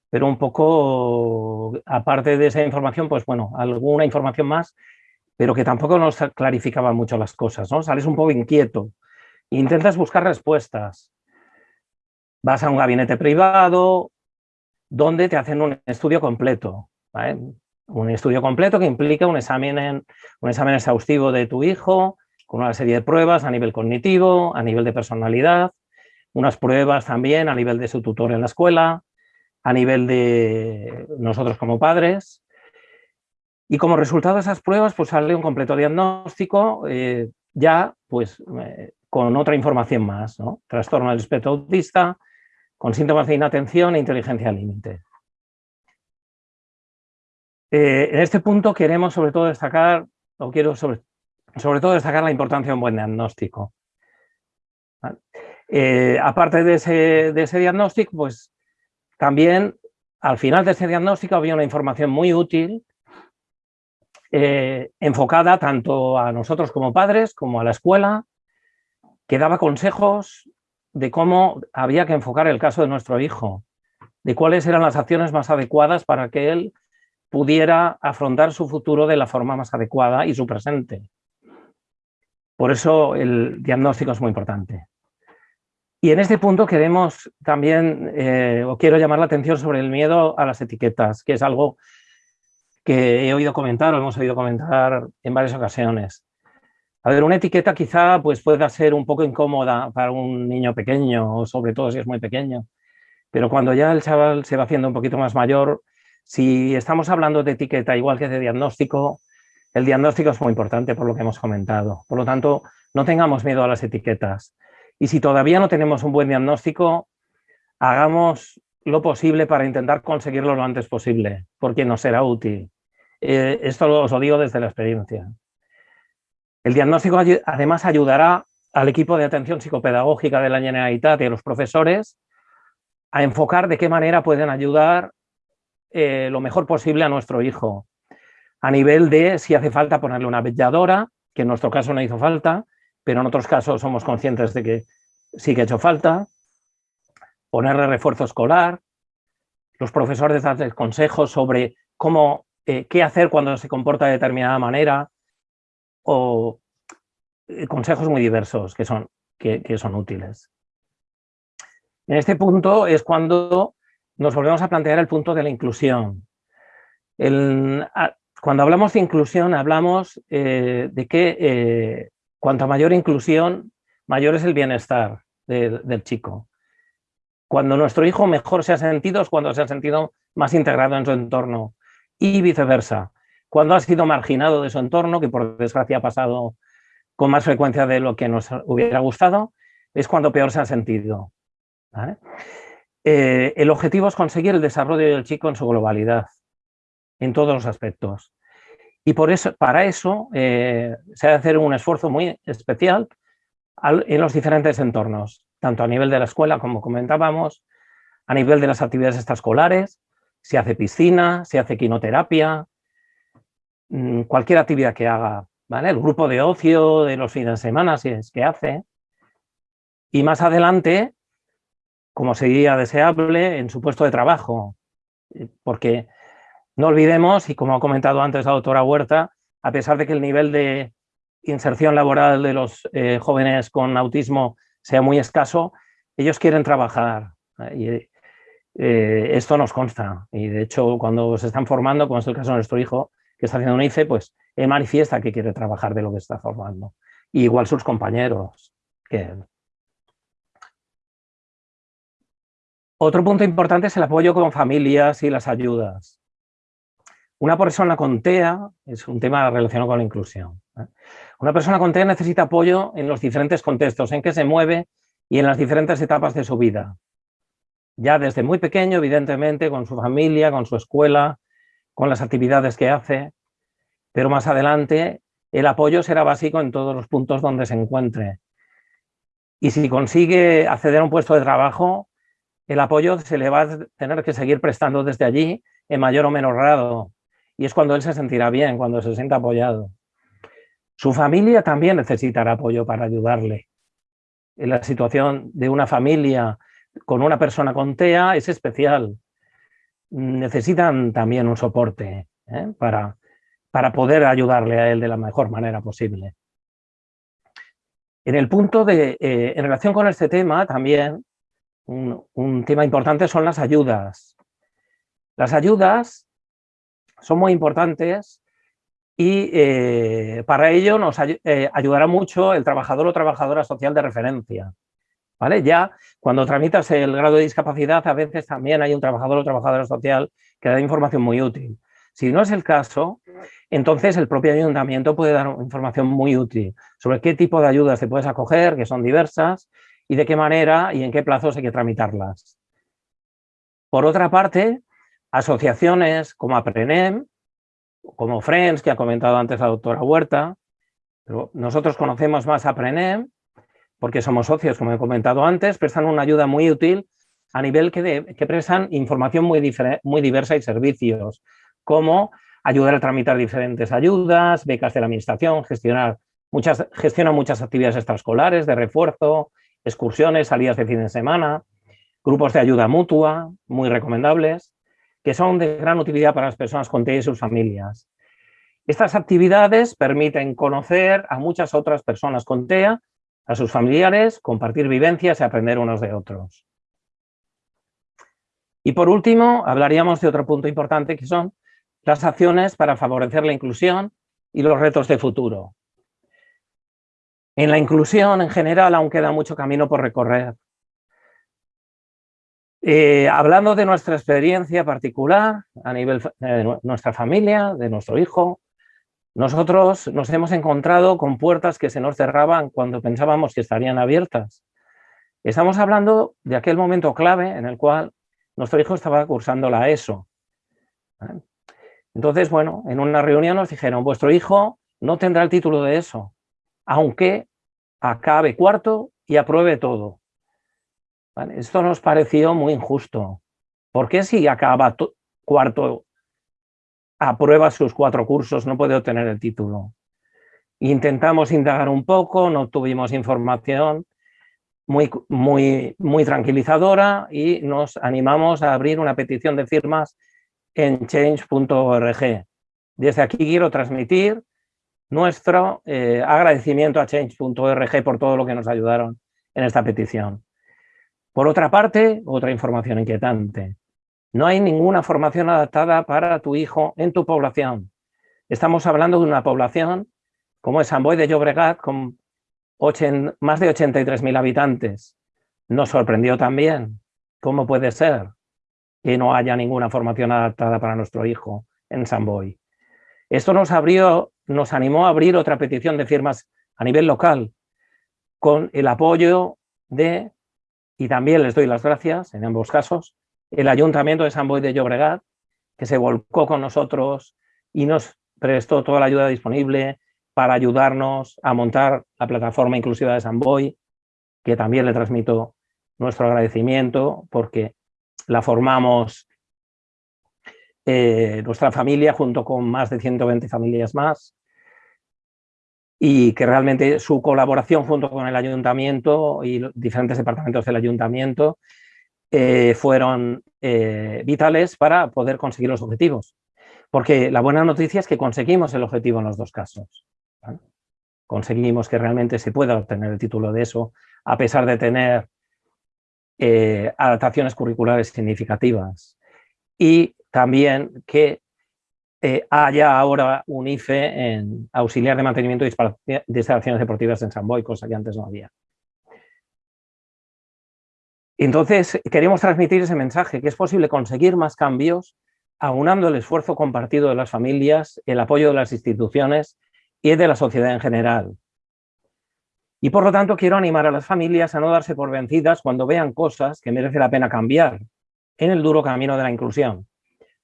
pero un poco, aparte de esa información, pues bueno, alguna información más, pero que tampoco nos clarificaba mucho las cosas, ¿no? Sales un poco inquieto, Intentas buscar respuestas. Vas a un gabinete privado donde te hacen un estudio completo. Un estudio completo que implica un examen, un examen exhaustivo de tu hijo, con una serie de pruebas a nivel cognitivo, a nivel de personalidad, unas pruebas también a nivel de su tutor en la escuela, a nivel de nosotros como padres. Y como resultado de esas pruebas, pues sale un completo diagnóstico, eh, ya pues eh, con otra información más, ¿no? Trastorno del espectro autista, con síntomas de inatención e inteligencia límite. Eh, en este punto queremos sobre todo destacar, o quiero sobre, sobre todo destacar la importancia de un buen diagnóstico. Eh, aparte de ese, de ese diagnóstico, pues también al final de ese diagnóstico había una información muy útil eh, enfocada tanto a nosotros como padres, como a la escuela, que daba consejos de cómo había que enfocar el caso de nuestro hijo, de cuáles eran las acciones más adecuadas para que él pudiera afrontar su futuro de la forma más adecuada y su presente. Por eso el diagnóstico es muy importante. Y en este punto queremos también, eh, o quiero llamar la atención sobre el miedo a las etiquetas, que es algo que he oído comentar o hemos oído comentar en varias ocasiones. A ver, una etiqueta quizá pues, pueda ser un poco incómoda para un niño pequeño, sobre todo si es muy pequeño, pero cuando ya el chaval se va haciendo un poquito más mayor, si estamos hablando de etiqueta igual que de diagnóstico, el diagnóstico es muy importante por lo que hemos comentado. Por lo tanto, no tengamos miedo a las etiquetas. Y si todavía no tenemos un buen diagnóstico, hagamos lo posible para intentar conseguirlo lo antes posible, porque nos será útil. Eh, esto os lo digo desde la experiencia. El diagnóstico además ayudará al equipo de atención psicopedagógica de la Generalitat y a los profesores a enfocar de qué manera pueden ayudar eh, lo mejor posible a nuestro hijo. A nivel de si hace falta ponerle una belladora, que en nuestro caso no hizo falta, pero en otros casos somos conscientes de que sí que ha hecho falta, ponerle refuerzo escolar, los profesores darles consejos sobre cómo, eh, qué hacer cuando se comporta de determinada manera, o eh, consejos muy diversos que son, que, son útiles. En este punto es cuando nos volvemos a plantear el punto de la inclusión. cuando hablamos de inclusión, hablamos eh, de que eh, cuanto mayor inclusión, mayor es el bienestar del chico. Cuando nuestro hijo mejor se ha sentido es cuando se ha sentido más integrado en su entorno y viceversa. Cuando ha sido marginado de su entorno, que por desgracia ha pasado con más frecuencia de lo que nos hubiera gustado, es cuando peor se ha sentido. Eh, el objetivo es conseguir el desarrollo del chico en su globalidad, en todos los aspectos. Y por eso, para eso eh, se ha de hacer un esfuerzo muy especial en los diferentes entornos, tanto a nivel de la escuela, como comentábamos, a nivel de las actividades extraescolares, se hace piscina, se hace quinoterapia, cualquier actividad que haga, ¿vale? El grupo de ocio de los fines de semana, si es que hace. Y más adelante, como sería deseable, en su puesto de trabajo, porque no olvidemos, y como ha comentado antes la doctora Huerta, a pesar de que el nivel de inserción laboral de los eh, jóvenes con autismo sea muy escaso, ellos quieren trabajar. Y, eh, esto nos consta. Y de hecho, cuando se están formando, como es el caso de nuestro hijo, que está haciendo un ICE, pues él manifiesta que quiere trabajar de lo que está formando. Y igual sus compañeros. Otro punto importante es el apoyo con familias y las ayudas. Una persona con TEA es un tema relacionado con la inclusión. ¿eh? Una persona con TEA necesita apoyo en los diferentes contextos en que se mueve y en las diferentes etapas de su vida. Ya desde muy pequeño, evidentemente, con su familia, con su escuela, con las actividades que hace, pero más adelante el apoyo será básico en todos los puntos donde se encuentre. Y si consigue acceder a un puesto de trabajo, el apoyo se le va a tener que seguir prestando desde allí en mayor o menor grado, y es cuando él se sentirá bien, cuando se sienta apoyado. Su familia también necesitará apoyo para ayudarle. En la situación de una familia con una persona con TEA es especial. Necesitan también un soporte ¿eh? para, para poder ayudarle a él de la mejor manera posible. En el punto de, eh, en relación con este tema también, un, un tema importante son las ayudas. Las ayudas son muy importantes y eh, para ello nos ayudará mucho el trabajador o trabajadora social de referencia. ¿Vale? Ya cuando tramitas el grado de discapacidad a veces también hay un trabajador o trabajadora social que da información muy útil. Si no es el caso, entonces el propio ayuntamiento puede dar información muy útil sobre qué tipo de ayudas te puedes acoger, que son diversas, y de qué manera y en qué plazos hay que tramitarlas. Por otra parte, asociaciones como APRENEM, como Friends, que ha comentado antes la doctora Huerta, pero nosotros conocemos más APRENEM porque somos socios, como he comentado antes, prestan una ayuda muy útil a nivel que, que prestan información muy, muy diversa y servicios, como ayudar a tramitar diferentes ayudas, becas de la administración, gestionar muchas, muchas actividades extraescolares de refuerzo, excursiones, salidas de fin de semana, grupos de ayuda mutua, muy recomendables, que son de gran utilidad para las personas con TEA y sus familias. Estas actividades permiten conocer a muchas otras personas con TEA, a sus familiares, compartir vivencias y aprender unos de otros. Y por último, hablaríamos de otro punto importante que son las acciones para favorecer la inclusión y los retos de futuro. En la inclusión en general aún queda mucho camino por recorrer. Eh, hablando de nuestra experiencia particular a nivel de nuestra familia, de nuestro hijo, nosotros nos hemos encontrado con puertas que se nos cerraban cuando pensábamos que estarían abiertas. Estamos hablando de aquel momento clave en el cual nuestro hijo estaba cursando la ESO. Entonces, bueno, en una reunión nos dijeron, vuestro hijo no tendrá el título de ESO, aunque acabe cuarto y apruebe todo. Esto nos pareció muy injusto. ¿Por qué si acaba cuarto, aprueba sus cuatro cursos, no puede obtener el título? Intentamos indagar un poco, no tuvimos información muy, muy, muy tranquilizadora y nos animamos a abrir una petición de firmas en change.org. Desde aquí quiero transmitir nuestro eh, agradecimiento a change.org por todo lo que nos ayudaron en esta petición. Por otra parte, otra información inquietante. No hay ninguna formación adaptada para tu hijo en tu población. Estamos hablando de una población como es San Boy de Llobregat, con más de 83.000 habitantes. Nos sorprendió también. ¿cómo puede ser que no haya ninguna formación adaptada para nuestro hijo en Samboy? Esto nos abrió, nos animó a abrir otra petición de firmas a nivel local, con el apoyo de, y también les doy las gracias en ambos casos, el Ayuntamiento de San Boy de Llobregat, que se volcó con nosotros y nos prestó toda la ayuda disponible para ayudarnos a montar la plataforma inclusiva de San Boy, que también le transmito nuestro agradecimiento porque la formamos eh, nuestra familia junto con más de 120 familias más y que realmente su colaboración junto con el ayuntamiento y diferentes departamentos del ayuntamiento eh, fueron eh, vitales para poder conseguir los objetivos. Porque la buena noticia es que conseguimos el objetivo en los dos casos. Conseguimos que realmente se pueda obtener el título de eso, a pesar de tener eh, adaptaciones curriculares significativas. Y también que eh, haya ahora un IFE en auxiliar de mantenimiento de instalaciones deportivas en San Boy, cosa que antes no había. Entonces, queremos transmitir ese mensaje, que es posible conseguir más cambios aunando el esfuerzo compartido de las familias, el apoyo de las instituciones y de la sociedad en general. Y por lo tanto quiero animar a las familias a no darse por vencidas cuando vean cosas que merece la pena cambiar en el duro camino de la inclusión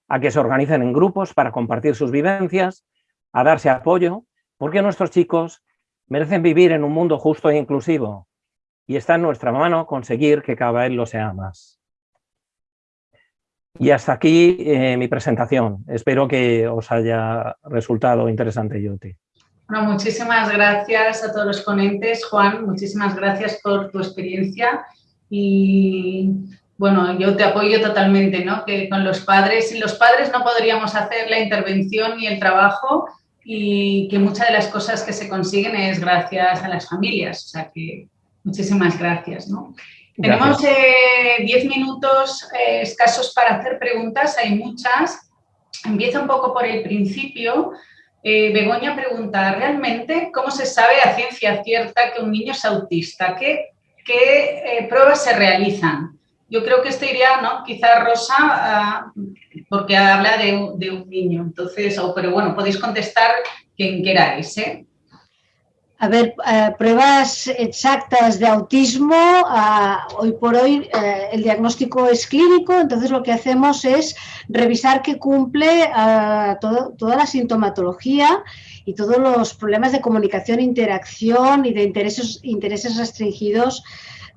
a que se organicen en grupos para compartir sus vivencias, a darse apoyo, porque nuestros chicos merecen vivir en un mundo justo e inclusivo y está en nuestra mano conseguir que cada vez lo sea más. Y hasta aquí eh, mi presentación. Espero que os haya resultado interesante y útil. Bueno, muchísimas gracias a todos los ponentes. Juan, muchísimas gracias por tu experiencia y bueno, yo te apoyo totalmente, ¿no? Que con los padres, sin los padres no podríamos hacer la intervención y el trabajo y que muchas de las cosas que se consiguen es gracias a las familias. O sea que muchísimas gracias, ¿no? Tenemos 10 eh, minutos eh, escasos para hacer preguntas, hay muchas. Empieza un poco por el principio. Eh, Begoña pregunta, ¿realmente cómo se sabe a ciencia cierta que un niño es autista? ¿Qué, qué pruebas se realizan? Yo creo que este iría, ¿no? Quizá Rosa, ah, porque habla de, un niño. Entonces, pero bueno, podéis contestar quien queráis, ¿eh? A ver, eh, pruebas exactas de autismo, ah, hoy por hoy eh, el diagnóstico es clínico, entonces lo que hacemos es revisar que cumple ah, toda la sintomatología y todos los problemas de comunicación, interacción y de intereses, intereses restringidos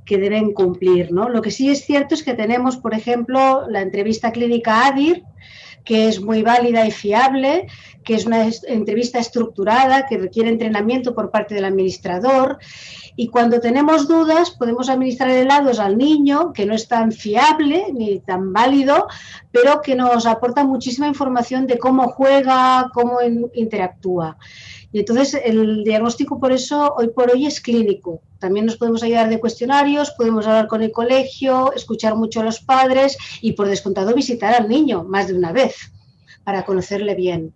que deben cumplir. ¿no? Lo que sí es cierto es que tenemos, por ejemplo, la entrevista clínica ADIR, que es muy válida y fiable, que es una entrevista estructurada, que requiere entrenamiento por parte del administrador. Y cuando tenemos dudas, podemos administrar helados al niño, que no es tan fiable ni tan válido, pero que nos aporta muchísima información de cómo juega, cómo interactúa. Y entonces el diagnóstico por eso hoy por hoy es clínico. También nos podemos ayudar de cuestionarios, podemos hablar con el colegio, escuchar mucho a los padres y por descontado visitar al niño más de una vez para conocerle bien.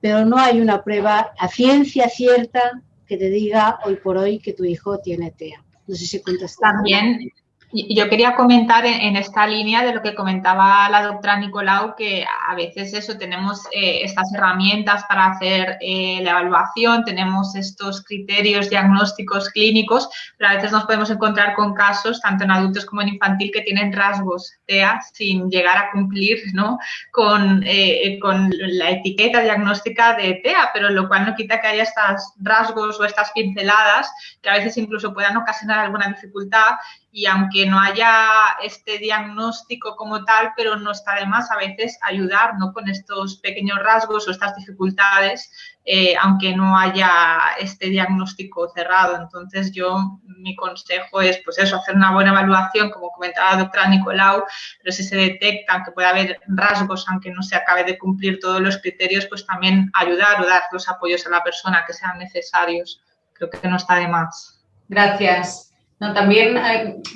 Pero no hay una prueba a ciencia cierta que te diga hoy por hoy que tu hijo tiene TEA. No sé si contestas. También yo quería comentar en, esta línea de lo que comentaba la doctora Nicolau, que a veces eso, tenemos eh, estas herramientas para hacer eh, la evaluación, tenemos estos criterios diagnósticos clínicos, pero a veces nos podemos encontrar con casos, tanto en adultos como en infantil, que tienen rasgos TEA sin llegar a cumplir ¿no? con, eh, con la etiqueta diagnóstica de TEA, pero lo cual no quita que haya estos rasgos o estas pinceladas que a veces incluso puedan ocasionar alguna dificultad y aunque no haya este diagnóstico como tal, pero no está de más a veces ayudar ¿no? con estos pequeños rasgos o estas dificultades, eh, aunque no haya este diagnóstico cerrado. Entonces yo, mi consejo es pues eso, hacer una buena evaluación, como comentaba la doctora Nicolau, pero si se detectan que puede haber rasgos, aunque no se acabe de cumplir todos los criterios, pues también ayudar o dar los apoyos a la persona que sean necesarios. Creo que no está de más. Gracias también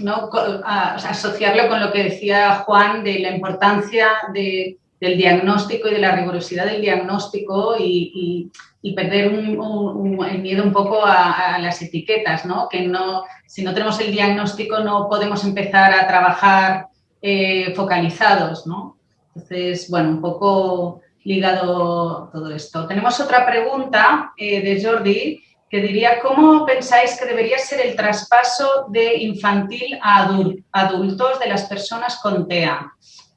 ¿no? asociarlo con lo que decía Juan de la importancia de del diagnóstico y de la rigurosidad del diagnóstico y, perder el miedo un poco a, las etiquetas, ¿no? Que no, si no tenemos el diagnóstico no podemos empezar a trabajar eh, focalizados, ¿no? Entonces, bueno, un poco ligado todo esto. Tenemos otra pregunta eh, de Jordi que diría, ¿cómo pensáis que debería ser el traspaso de infantil a adultos de las personas con TEA?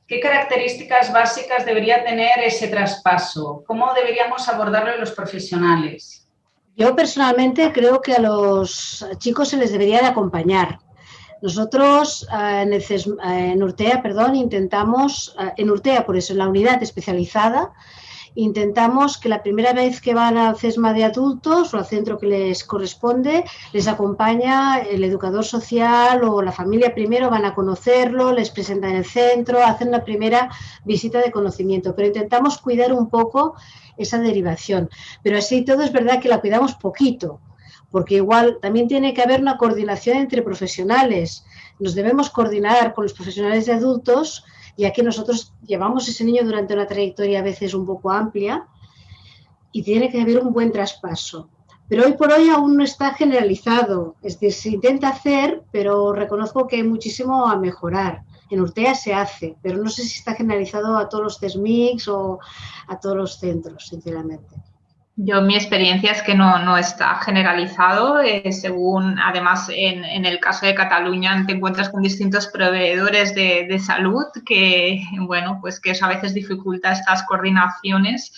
¿Qué características básicas debería tener ese traspaso? ¿Cómo deberíamos abordarlo los profesionales? Yo personalmente creo que a los chicos se les debería de acompañar. Nosotros eh, en, Urtea, perdón, intentamos, eh, en Urtea, por eso en la unidad especializada, intentamos que la primera vez que van al CESMA de adultos o al centro que les corresponde, les acompaña el educador social o la familia primero, van a conocerlo, les presentan el centro, hacen la primera visita de conocimiento, pero intentamos cuidar un poco esa derivación. Pero así todo es verdad que la cuidamos poquito, porque igual también tiene que haber una coordinación entre profesionales. Nos debemos coordinar con los profesionales de adultos ya que nosotros llevamos ese niño durante una trayectoria a veces un poco amplia y tiene que haber un buen traspaso. Pero hoy por hoy aún no está generalizado, es decir, se intenta hacer, pero reconozco que hay muchísimo a mejorar. En Urtea se hace, pero no sé si está generalizado a todos los CESMIX o a todos los centros, sinceramente. Yo mi experiencia es que no, está generalizado, eh, según además en, el caso de Cataluña te encuentras con distintos proveedores de, de salud que, bueno, pues que eso a veces dificulta estas coordinaciones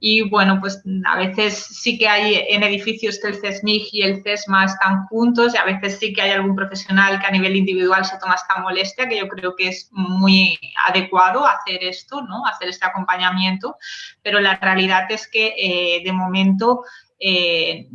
y bueno, pues a veces sí que hay en edificios que el CESMIG y el CESMA están juntos y a veces sí que hay algún profesional que a nivel individual se toma esta molestia, que yo creo que es muy adecuado hacer esto, ¿no? Hacer este acompañamiento, pero la realidad es que eh, de momento eh,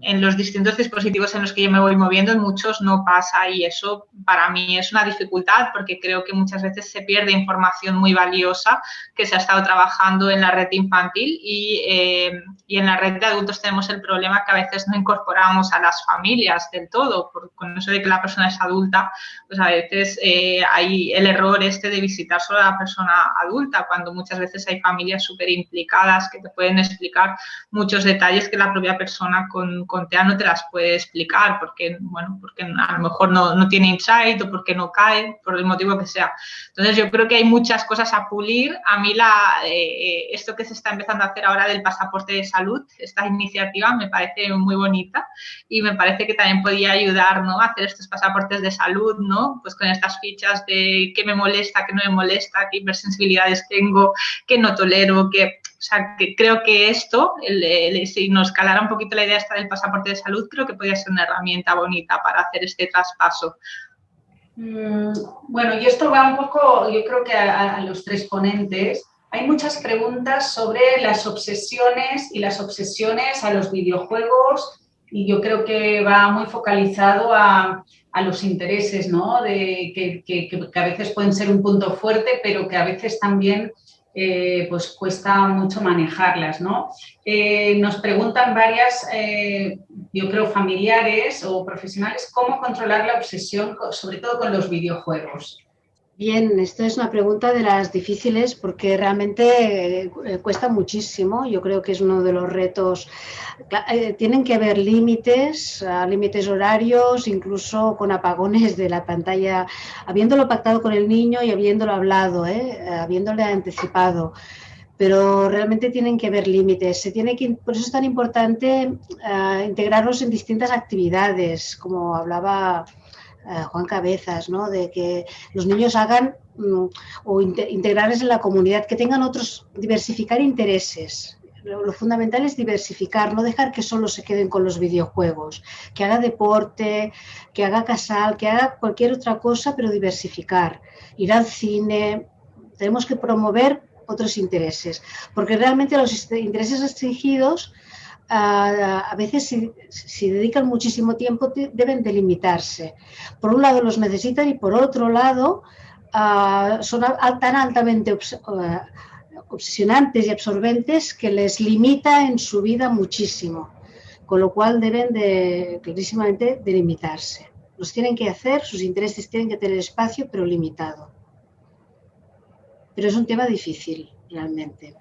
en los distintos dispositivos en los que yo me voy moviendo, en muchos no pasa y eso para mí es una dificultad porque creo que muchas veces se pierde información muy valiosa que se ha estado trabajando en la red infantil y, eh, y en la red de adultos tenemos el problema que a veces no incorporamos a las familias del todo, por, con eso de que la persona es adulta, pues a veces eh, hay el error este de visitar solo a la persona adulta, cuando muchas veces hay familias súper implicadas que te pueden explicar muchos detalles es que la propia persona con, con, TEA no te las puede explicar, porque, bueno, porque a lo mejor no, no, tiene insight o porque no cae, por el motivo que sea. Entonces, yo creo que hay muchas cosas a pulir. A mí, la, eh, esto que se está empezando a hacer ahora del pasaporte de salud, esta iniciativa me parece muy bonita y me parece que también podría ayudar ¿no? a hacer estos pasaportes de salud, ¿no? Pues con estas fichas de qué me molesta, qué no me molesta, qué hipersensibilidades tengo, qué no tolero, qué o sea, que creo que esto, si nos calara un poquito la idea esta del pasaporte de salud, creo que podría ser una herramienta bonita para hacer este traspaso. Mm, bueno, y esto va un poco, yo creo que a, los tres ponentes. Hay muchas preguntas sobre las obsesiones y las obsesiones a los videojuegos y yo creo que va muy focalizado a, los intereses, ¿no? De, que, que, a veces pueden ser un punto fuerte, pero que a veces también eh, pues cuesta mucho manejarlas, ¿no? Eh, nos preguntan varias, eh, yo creo, familiares o profesionales, cómo controlar la obsesión, sobre todo con los videojuegos. Bien, esto es una pregunta de las difíciles porque realmente eh, cuesta muchísimo. Yo creo que es uno de los retos. Eh, tienen que haber límites, límites horarios, incluso con apagones de la pantalla, habiéndolo pactado con el niño y habiéndolo hablado, ¿eh? habiéndole anticipado. Pero realmente tienen que haber límites. Se tiene que, por eso es tan importante integrarlos en distintas actividades, como hablaba eh, Juan Cabezas, ¿no? de que los niños hagan mm, o integrarles en la comunidad, que tengan otros, diversificar intereses. Lo, fundamental es diversificar, no dejar que solo se queden con los videojuegos, que haga deporte, que haga casal, que haga cualquier otra cosa, pero diversificar, ir al cine, tenemos que promover otros intereses, porque realmente los intereses restringidos a, veces si, dedican muchísimo tiempo deben delimitarse. Por un lado los necesitan y por otro lado son tan altamente obsesionantes y absorbentes que les limita en su vida muchísimo, con lo cual deben de, clarísimamente delimitarse. Los tienen que hacer, sus intereses tienen que tener espacio, pero limitado. pero es un tema difícil realmente.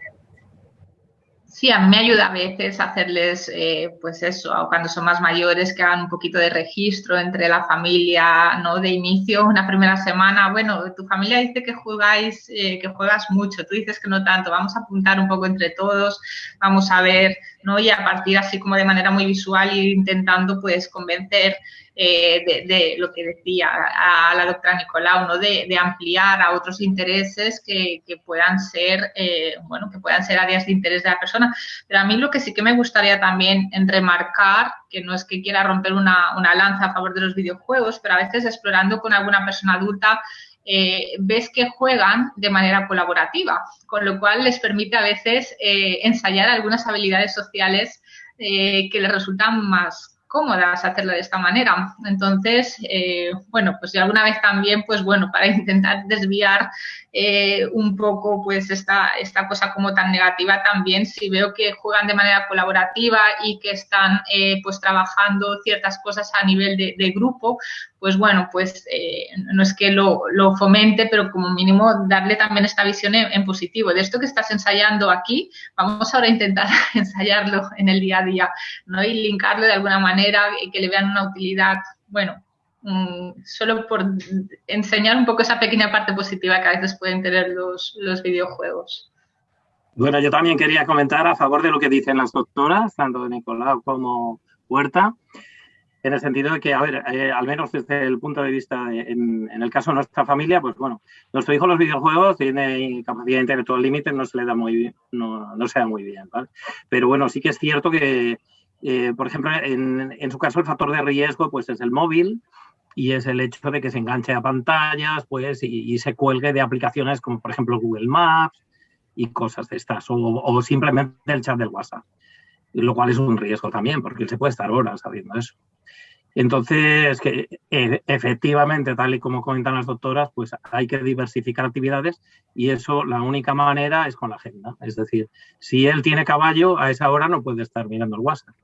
Sí, a mí me ayuda a veces hacerles, eh, pues eso, cuando son más mayores, que hagan un poquito de registro entre la familia, ¿no? De inicio, una primera semana, bueno, tu familia dice que jugáis, eh, que juegas mucho, tú dices que no tanto, vamos a apuntar un poco entre todos, vamos a ver, ¿no? Y a partir así como de manera muy visual ir intentando, pues, convencer eh, de, lo que decía a, la doctora Nicolau, ¿no? de, ampliar a otros intereses que, puedan ser, eh, bueno, que puedan ser áreas de interés de la persona. Pero a mí lo que sí que me gustaría también remarcar, que no es que quiera romper una, lanza a favor de los videojuegos, pero a veces explorando con alguna persona adulta eh, ves que juegan de manera colaborativa, con lo cual les permite a veces ensayar algunas habilidades sociales que les resultan más cómodas hacerlo de esta manera. Entonces, eh, bueno, pues yo alguna vez también, pues bueno, para intentar desviar eh, un poco pues esta, esta cosa como tan negativa también, si veo que juegan de manera colaborativa y que están eh, pues trabajando ciertas cosas a nivel de, grupo, pues bueno, pues no es que lo, fomente, pero como mínimo darle también esta visión en, positivo. De esto que estás ensayando aquí, vamos ahora a intentar ensayarlo en el día a día, ¿no? Y linkarlo de alguna manera, que le vean una utilidad, bueno, solo por enseñar un poco esa pequeña parte positiva que a veces pueden tener los, videojuegos. Bueno, yo también quería comentar a favor de lo que dicen las doctoras, tanto de Nicolau como Huerta, en el sentido de que, a ver, eh, al menos desde el punto de vista, en, el caso de nuestra familia, pues bueno, nuestro hijo los videojuegos tiene capacidad intelectual límite, no se le da muy bien, no, no se da muy bien, ¿vale? Pero bueno, sí que es cierto que, eh, por ejemplo, en, en, su caso el factor de riesgo pues es el móvil, y es el hecho de que se enganche a pantallas pues, y, se cuelgue de aplicaciones como por ejemplo Google Maps y cosas de estas, o, simplemente el chat del WhatsApp, lo cual es un riesgo también, porque se puede estar horas haciendo eso. Entonces, que e, efectivamente, tal y como comentan las doctoras, pues hay que diversificar actividades y eso la única manera es con la agenda. Es decir, si él tiene caballo, a esa hora no puede estar mirando el WhatsApp.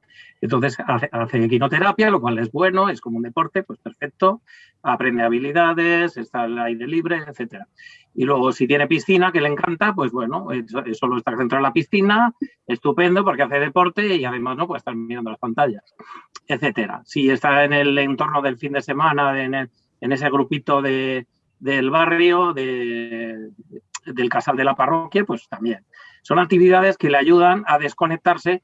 Entonces hace, hace quinoterapia, lo cual es bueno, es como un deporte, pues perfecto, aprende habilidades, está al aire libre, etcétera. Y luego si tiene piscina, que le encanta, pues bueno, solo está centrado en la piscina, estupendo porque hace deporte y además no puede estar mirando las pantallas, etcétera. Si está en el entorno del fin de semana, en, ese grupito de, del barrio, de, del casal de la parroquia, pues también. Son actividades que le ayudan a desconectarse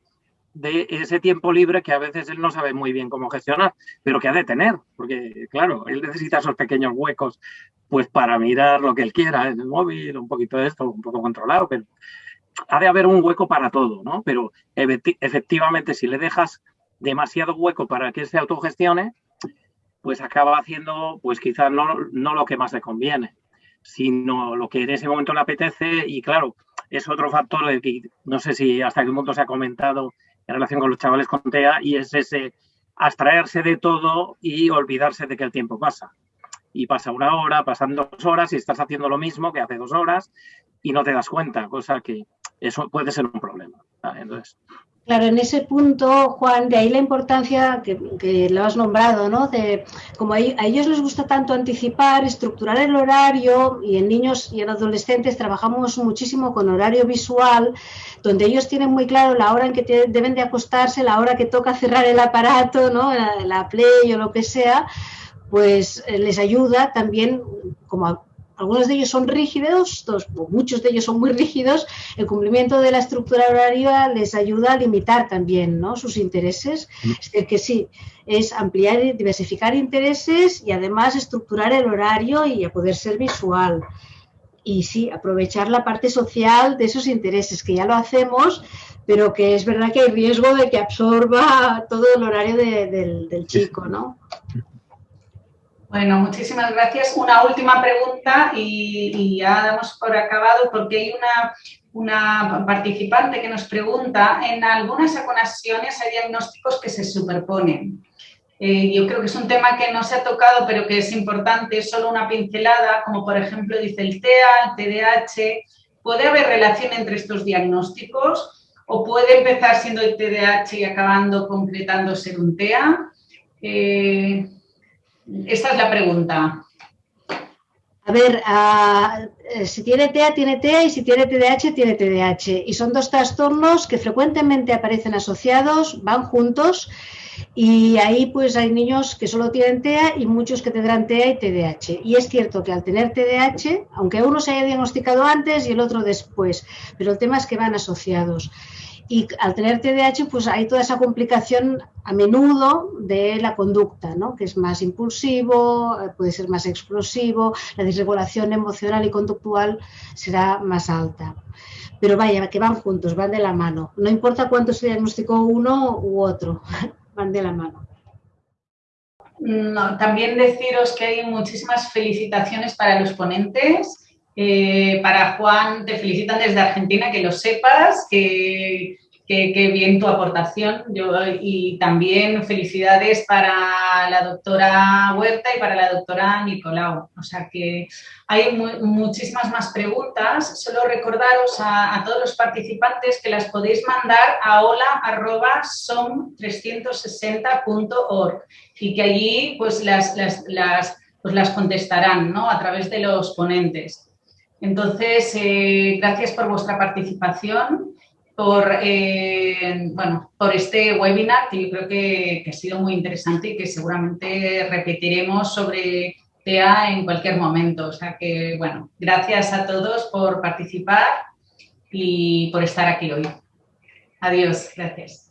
de ese tiempo libre que a veces él no sabe muy bien cómo gestionar, pero que ha de tener, porque claro, él necesita esos pequeños huecos pues para mirar lo que él quiera en el móvil, un poquito de esto, un poco controlado, pero ha de haber un hueco para todo, ¿no? Pero efectivamente si le dejas demasiado hueco para que se autogestione, pues acaba haciendo pues quizás no, no lo que más le conviene, sino lo que en ese momento le apetece y claro, es otro factor de que no sé si hasta qué punto se ha comentado en relación con los chavales con TEA y es ese abstraerse de todo y olvidarse de que el tiempo pasa. Y pasa una hora, pasan dos horas y estás haciendo lo mismo que hace dos horas y no te das cuenta, cosa que eso puede ser un problema. Entonces, Claro, en ese punto, Juan, de ahí la importancia que, lo has nombrado, ¿no? De como a, ellos les gusta tanto anticipar, estructurar el horario y en niños y en adolescentes trabajamos muchísimo con horario visual, donde ellos tienen muy claro la hora en que deben de acostarse, la hora que toca cerrar el aparato, ¿no? La, la Play o lo que sea, pues eh, les ayuda también como algunos de ellos son rígidos, muchos de ellos son muy rígidos, el cumplimiento de la estructura horaria les ayuda a limitar también ¿no? sus intereses. Mm. Es decir, que sí, es ampliar y diversificar intereses y además estructurar el horario y a poder ser visual. Y sí, aprovechar la parte social de esos intereses, que ya lo hacemos, pero que es verdad que hay riesgo de que absorba todo el horario del, del chico, ¿no? Bueno, muchísimas gracias. Una última pregunta y, ya damos por acabado porque hay una, participante que nos pregunta, en algunas ocasiones hay diagnósticos que se superponen. Eh, yo creo que es un tema que no se ha tocado, pero que es importante, solo una pincelada, como por ejemplo dice el TEA, el TDAH. ¿Puede haber relación entre estos diagnósticos o puede empezar siendo el TDAH y acabando concretando ser un TEA? Eh, esta es la pregunta. A ver, eh, si tiene TEA, tiene TEA y si tiene TDAH, tiene TDAH. Y son dos trastornos que frecuentemente aparecen asociados, van juntos y ahí pues hay niños que solo tienen TEA y muchos que tendrán TEA y TDAH. Y es cierto que al tener TDAH, aunque uno se haya diagnosticado antes y el otro después, pero el tema es que van asociados. Y al tener TDAH, pues hay toda esa complicación a menudo de la conducta, ¿no? que es más impulsivo, eh, puede ser más explosivo, la desregulación emocional y conductual será más alta. Pero vaya, que van juntos, van de la mano. No importa cuánto se diagnosticó uno u otro, van de la mano. también deciros que hay muchísimas felicitaciones para los ponentes eh, para Juan, te felicitan desde Argentina, que lo sepas, que, bien tu aportación. Yo, y también felicidades para la doctora Huerta y para la doctora Nicolau. O sea que hay muchísimas más preguntas. Solo recordaros a, todos los participantes que las podéis mandar a hola.som360.org y que allí pues las, las, las, pues las contestarán ¿no? a través de los ponentes. Entonces, eh, gracias por vuestra participación, por, eh, bueno, por este webinar que yo creo que, ha sido muy interesante y que seguramente repetiremos sobre TEA en cualquier momento. O sea que, bueno, gracias a todos por participar y por estar aquí hoy. Adiós, gracias.